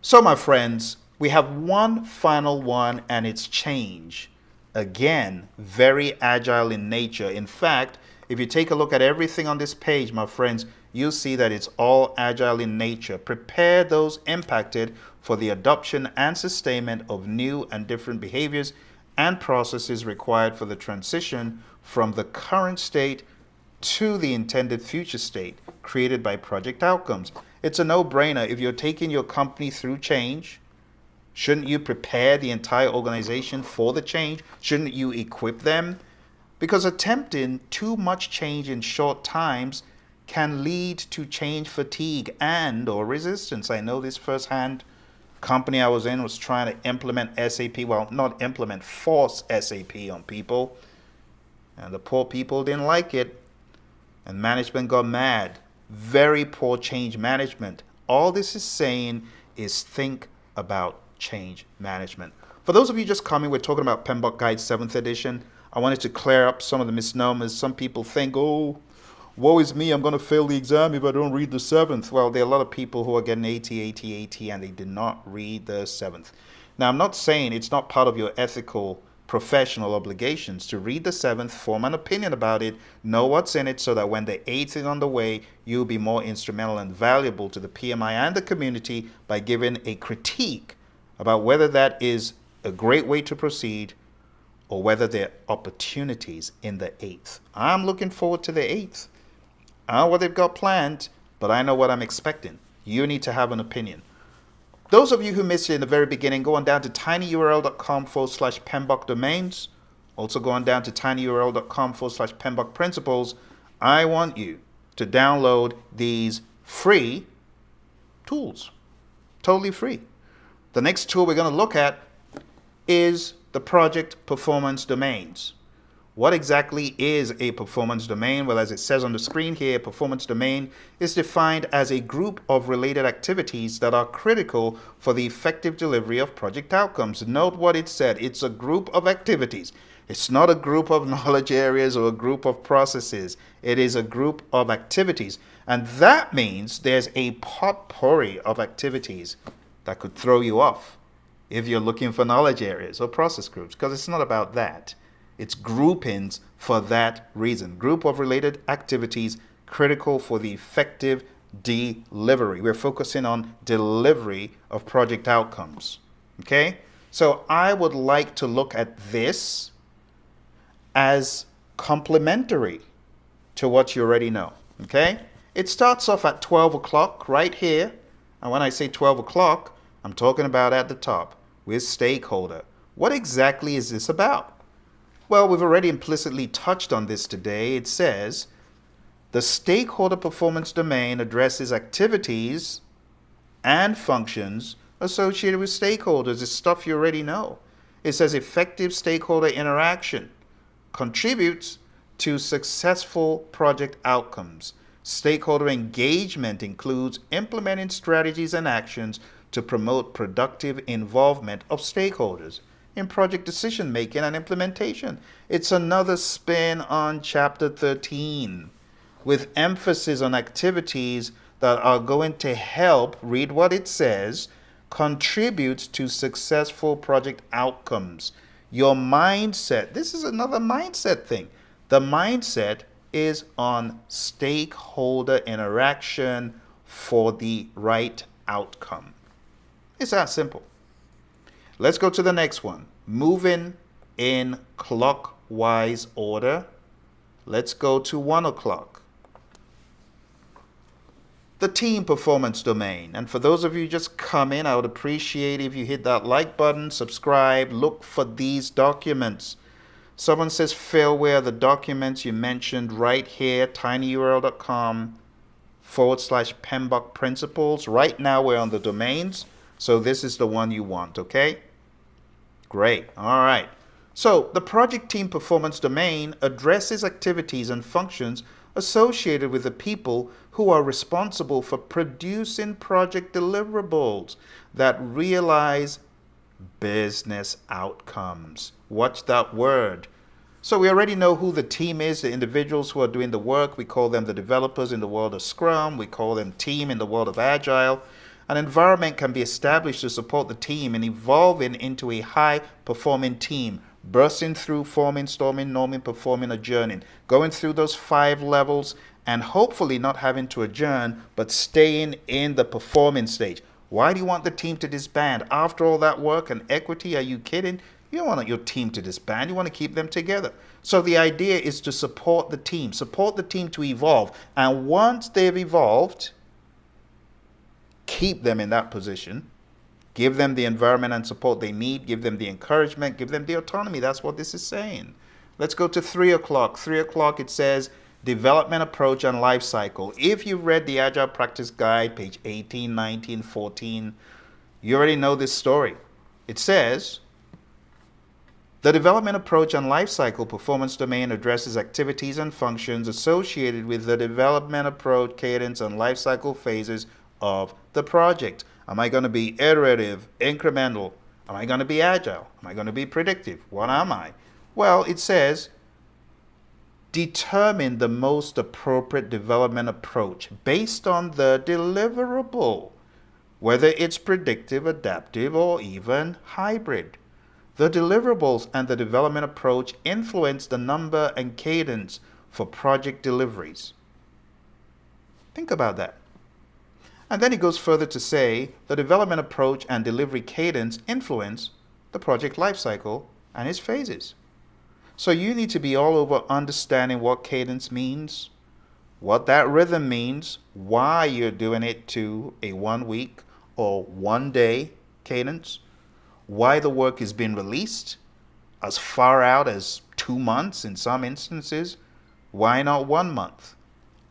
So, my friends, we have one final one, and it's change. Again, very agile in nature. In fact, if you take a look at everything on this page, my friends, you'll see that it's all agile in nature. Prepare those impacted for the adoption and sustainment of new and different behaviors and processes required for the transition from the current state to the intended future state created by project outcomes. It's a no-brainer. If you're taking your company through change, shouldn't you prepare the entire organization for the change? Shouldn't you equip them? Because attempting too much change in short times can lead to change fatigue and or resistance. I know this firsthand company I was in was trying to implement SAP, well, not implement, force SAP on people. And the poor people didn't like it. And management got mad. Very poor change management. All this is saying is think about change management. For those of you just coming, we're talking about PMBOK Guide 7th edition. I wanted to clear up some of the misnomers. Some people think, oh, woe is me, I'm going to fail the exam if I don't read the 7th. Well, there are a lot of people who are getting 80, 80, 80, and they did not read the 7th. Now, I'm not saying it's not part of your ethical professional obligations to read the seventh, form an opinion about it, know what's in it so that when the eighth is on the way, you'll be more instrumental and valuable to the PMI and the community by giving a critique about whether that is a great way to proceed or whether there are opportunities in the eighth. I'm looking forward to the eighth. I know what they've got planned, but I know what I'm expecting. You need to have an opinion. Those of you who missed it in the very beginning, go on down to tinyurl.com forward slash PMBOK domains. Also go on down to tinyurl.com forward slash PMBOK principles. I want you to download these free tools. Totally free. The next tool we're going to look at is the project performance domains. What exactly is a performance domain? Well, as it says on the screen here, performance domain is defined as a group of related activities that are critical for the effective delivery of project outcomes. Note what it said. It's a group of activities. It's not a group of knowledge areas or a group of processes. It is a group of activities. And that means there's a potpourri of activities that could throw you off if you're looking for knowledge areas or process groups, because it's not about that. It's groupings for that reason. Group of related activities critical for the effective delivery. We're focusing on delivery of project outcomes. Okay? So I would like to look at this as complementary to what you already know. Okay? It starts off at 12 o'clock right here. And when I say 12 o'clock, I'm talking about at the top with stakeholder. What exactly is this about? Well, we've already implicitly touched on this today. It says the stakeholder performance domain addresses activities and functions associated with stakeholders. It's stuff you already know. It says effective stakeholder interaction contributes to successful project outcomes. Stakeholder engagement includes implementing strategies and actions to promote productive involvement of stakeholders in project decision making and implementation. It's another spin on Chapter 13 with emphasis on activities that are going to help, read what it says, contribute to successful project outcomes. Your mindset, this is another mindset thing. The mindset is on stakeholder interaction for the right outcome. It's that simple. Let's go to the next one. Moving in clockwise order. Let's go to 1 o'clock. The team performance domain. And for those of you just come in, I would appreciate if you hit that like button, subscribe, look for these documents. Someone says failware, the documents you mentioned right here, tinyurl.com forward slash PMBOK principles. Right now we're on the domains. So this is the one you want, okay? Great. All right. So the project team performance domain addresses activities and functions associated with the people who are responsible for producing project deliverables that realize business outcomes. Watch that word. So we already know who the team is, the individuals who are doing the work. We call them the developers in the world of Scrum. We call them team in the world of Agile. An environment can be established to support the team in evolving into a high performing team, bursting through forming, storming, norming, performing, adjourning, going through those five levels and hopefully not having to adjourn, but staying in the performing stage. Why do you want the team to disband? After all that work and equity, are you kidding? You don't want your team to disband. You want to keep them together. So the idea is to support the team, support the team to evolve. And once they've evolved, keep them in that position, give them the environment and support they need, give them the encouragement, give them the autonomy. That's what this is saying. Let's go to three o'clock. Three o'clock, it says development approach and life cycle. If you've read the Agile Practice Guide, page 18, 19, 14, you already know this story. It says, the development approach and life cycle performance domain addresses activities and functions associated with the development approach, cadence, and life cycle phases of the project. Am I going to be iterative, incremental? Am I going to be agile? Am I going to be predictive? What am I? Well, it says determine the most appropriate development approach based on the deliverable, whether it's predictive, adaptive, or even hybrid. The deliverables and the development approach influence the number and cadence for project deliveries. Think about that. And then he goes further to say the development approach and delivery cadence influence the project lifecycle and its phases. So you need to be all over understanding what cadence means, what that rhythm means, why you're doing it to a one week or one day cadence, why the work is being released as far out as two months in some instances, why not one month?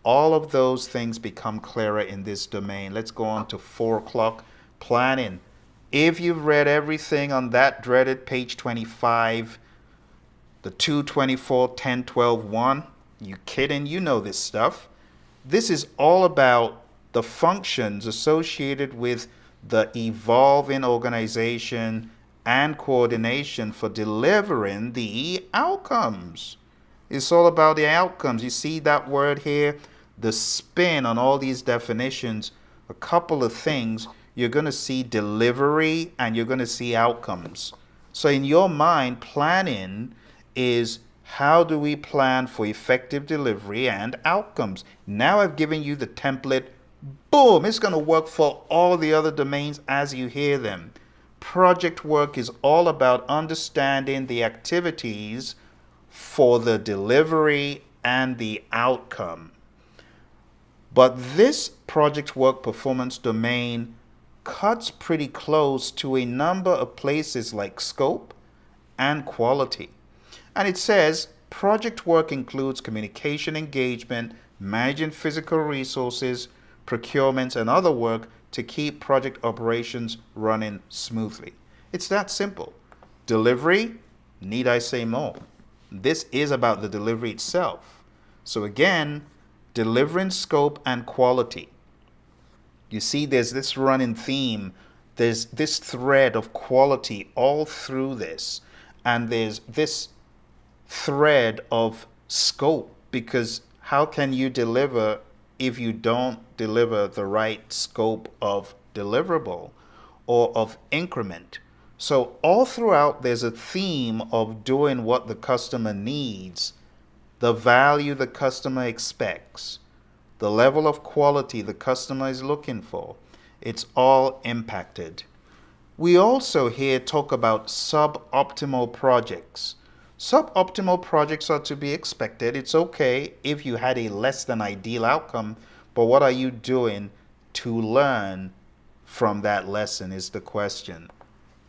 All of those things become clearer in this domain. Let's go on to four o'clock planning. If you've read everything on that dreaded page 25, the 224, 10, 12, 1, you kidding? You know this stuff. This is all about the functions associated with the evolving organization and coordination for delivering the outcomes. It's all about the outcomes. You see that word here? The spin on all these definitions, a couple of things, you're going to see delivery and you're going to see outcomes. So in your mind, planning is how do we plan for effective delivery and outcomes? Now I've given you the template. Boom, it's going to work for all the other domains as you hear them. Project work is all about understanding the activities for the delivery and the outcome. But this project work performance domain cuts pretty close to a number of places like scope and quality. And it says project work includes communication engagement, managing physical resources, procurements, and other work to keep project operations running smoothly. It's that simple. Delivery, need I say more? This is about the delivery itself. So again, delivering scope and quality. You see, there's this running theme, there's this thread of quality all through this, and there's this thread of scope because how can you deliver if you don't deliver the right scope of deliverable or of increment? So, all throughout, there's a theme of doing what the customer needs the value the customer expects, the level of quality the customer is looking for. It's all impacted. We also here talk about suboptimal projects. Suboptimal projects are to be expected. It's okay if you had a less than ideal outcome, but what are you doing to learn from that lesson is the question.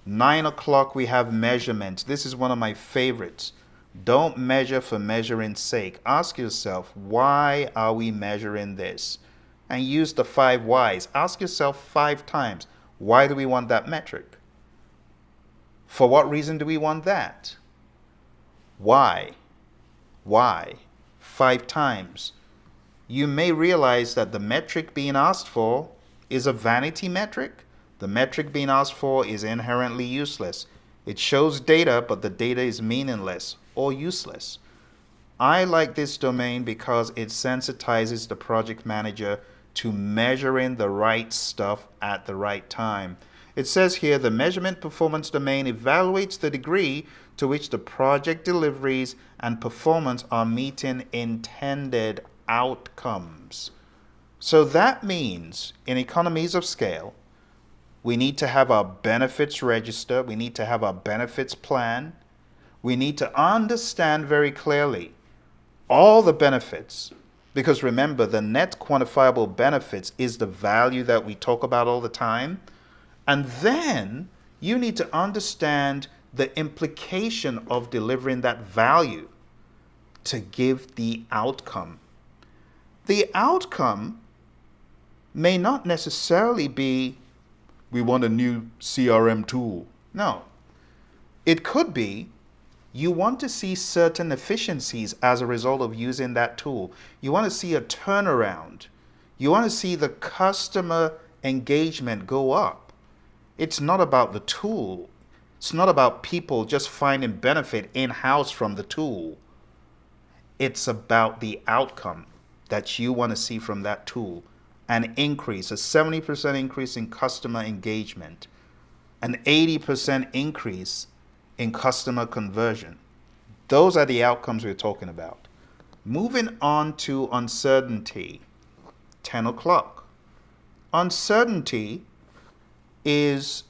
Nine o'clock, we have measurement. This is one of my favorites. Don't measure for measuring's sake. Ask yourself, why are we measuring this? And use the five whys. Ask yourself five times, why do we want that metric? For what reason do we want that? Why? Why? Five times. you may realize that the metric being asked for is a vanity metric. The metric being asked for is inherently useless. It shows data, but the data is meaningless or useless. I like this domain because it sensitizes the project manager to measuring the right stuff at the right time. It says here the measurement performance domain evaluates the degree to which the project deliveries and performance are meeting intended outcomes. So that means in economies of scale, we need to have our benefits register. We need to have our benefits plan. We need to understand very clearly all the benefits because remember the net quantifiable benefits is the value that we talk about all the time. And then you need to understand the implication of delivering that value to give the outcome. The outcome may not necessarily be we want a new CRM tool. No. It could be you want to see certain efficiencies as a result of using that tool. You want to see a turnaround. You want to see the customer engagement go up. It's not about the tool. It's not about people just finding benefit in-house from the tool. It's about the outcome that you want to see from that tool. An increase, a 70% increase in customer engagement, an 80% increase in customer conversion. Those are the outcomes we're talking about. Moving on to uncertainty, 10 o'clock. Uncertainty is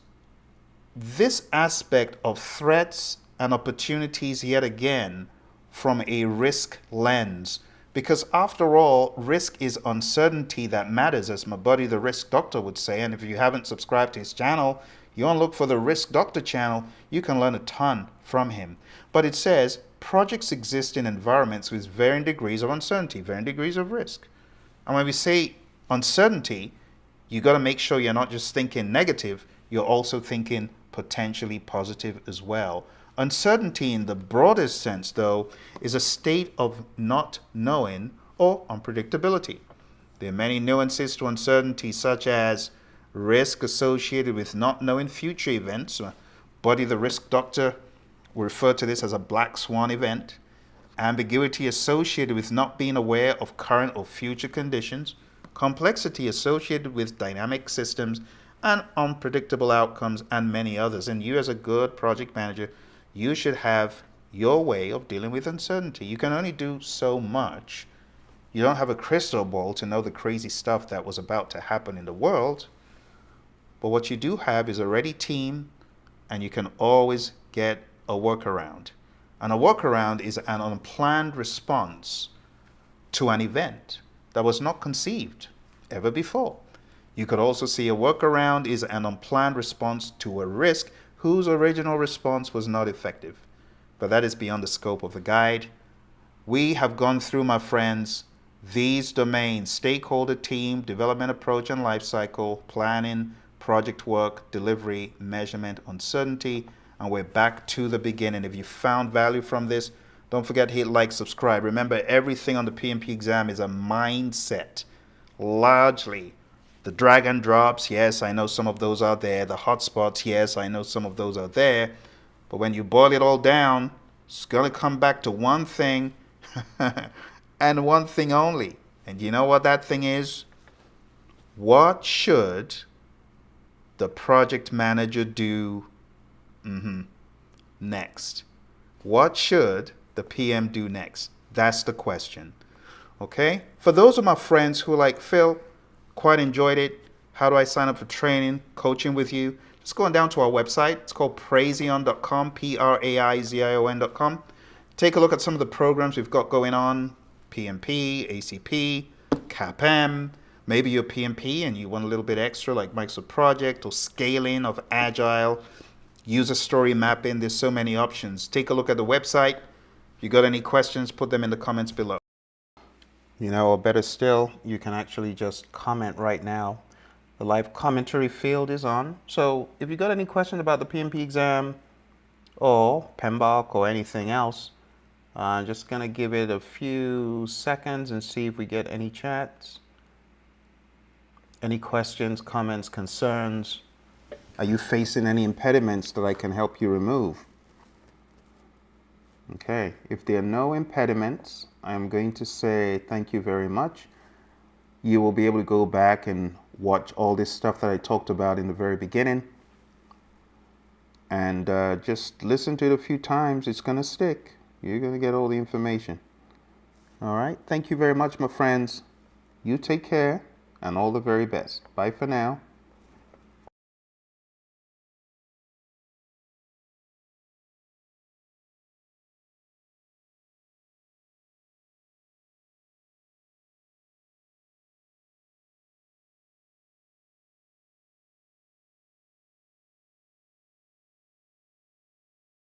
this aspect of threats and opportunities yet again from a risk lens. Because after all, risk is uncertainty that matters, as my buddy the risk doctor would say. And if you haven't subscribed to his channel, you want to look for the risk doctor channel, you can learn a ton from him. But it says projects exist in environments with varying degrees of uncertainty, varying degrees of risk. And when we say uncertainty, you got to make sure you're not just thinking negative, you're also thinking potentially positive as well. Uncertainty in the broadest sense, though, is a state of not knowing or unpredictability. There are many nuances to uncertainty, such as risk associated with not knowing future events. Buddy the risk doctor will refer to this as a black swan event. Ambiguity associated with not being aware of current or future conditions. Complexity associated with dynamic systems and unpredictable outcomes and many others. And you as a good project manager, you should have your way of dealing with uncertainty. You can only do so much. You don't have a crystal ball to know the crazy stuff that was about to happen in the world. But what you do have is a ready team and you can always get a workaround. And a workaround is an unplanned response to an event that was not conceived ever before. You could also see a workaround is an unplanned response to a risk whose original response was not effective. But that is beyond the scope of the guide. We have gone through, my friends, these domains, stakeholder team, development approach and lifecycle, planning, project work, delivery, measurement, uncertainty, and we're back to the beginning. If you found value from this, don't forget to hit like, subscribe. Remember, everything on the PMP exam is a mindset, largely the drag and drops, yes, I know some of those are there. The hotspots, yes, I know some of those are there. But when you boil it all down, it's going to come back to one thing and one thing only. And you know what that thing is? What should the project manager do mm -hmm, next? What should the PM do next? That's the question. Okay? For those of my friends who like, Phil, Quite enjoyed it. How do I sign up for training, coaching with you? Just going down to our website. It's called praizion.com, P-R-A-I-Z-I-O-N.com. Take a look at some of the programs we've got going on, PMP, ACP, CAPM. Maybe you're PMP and you want a little bit extra like Microsoft Project or scaling of Agile, user story mapping. There's so many options. Take a look at the website. If you got any questions, put them in the comments below. You know, or better still, you can actually just comment right now. The live commentary field is on. So if you got any questions about the PMP exam or PMBOK or anything else, I'm Uh, just gonna give it a few seconds and see if we get any chats. Any questions, comments, concerns? Are you facing any impediments that I can help you remove? Okay, if there are no impediments, I'm going to say thank you very much. You will be able to go back and watch all this stuff that I talked about in the very beginning. And uh, just listen to it a few times. It's going to stick. You're going to get all the information. All right. Thank you very much, my friends. You take care and all the very best. Bye for now.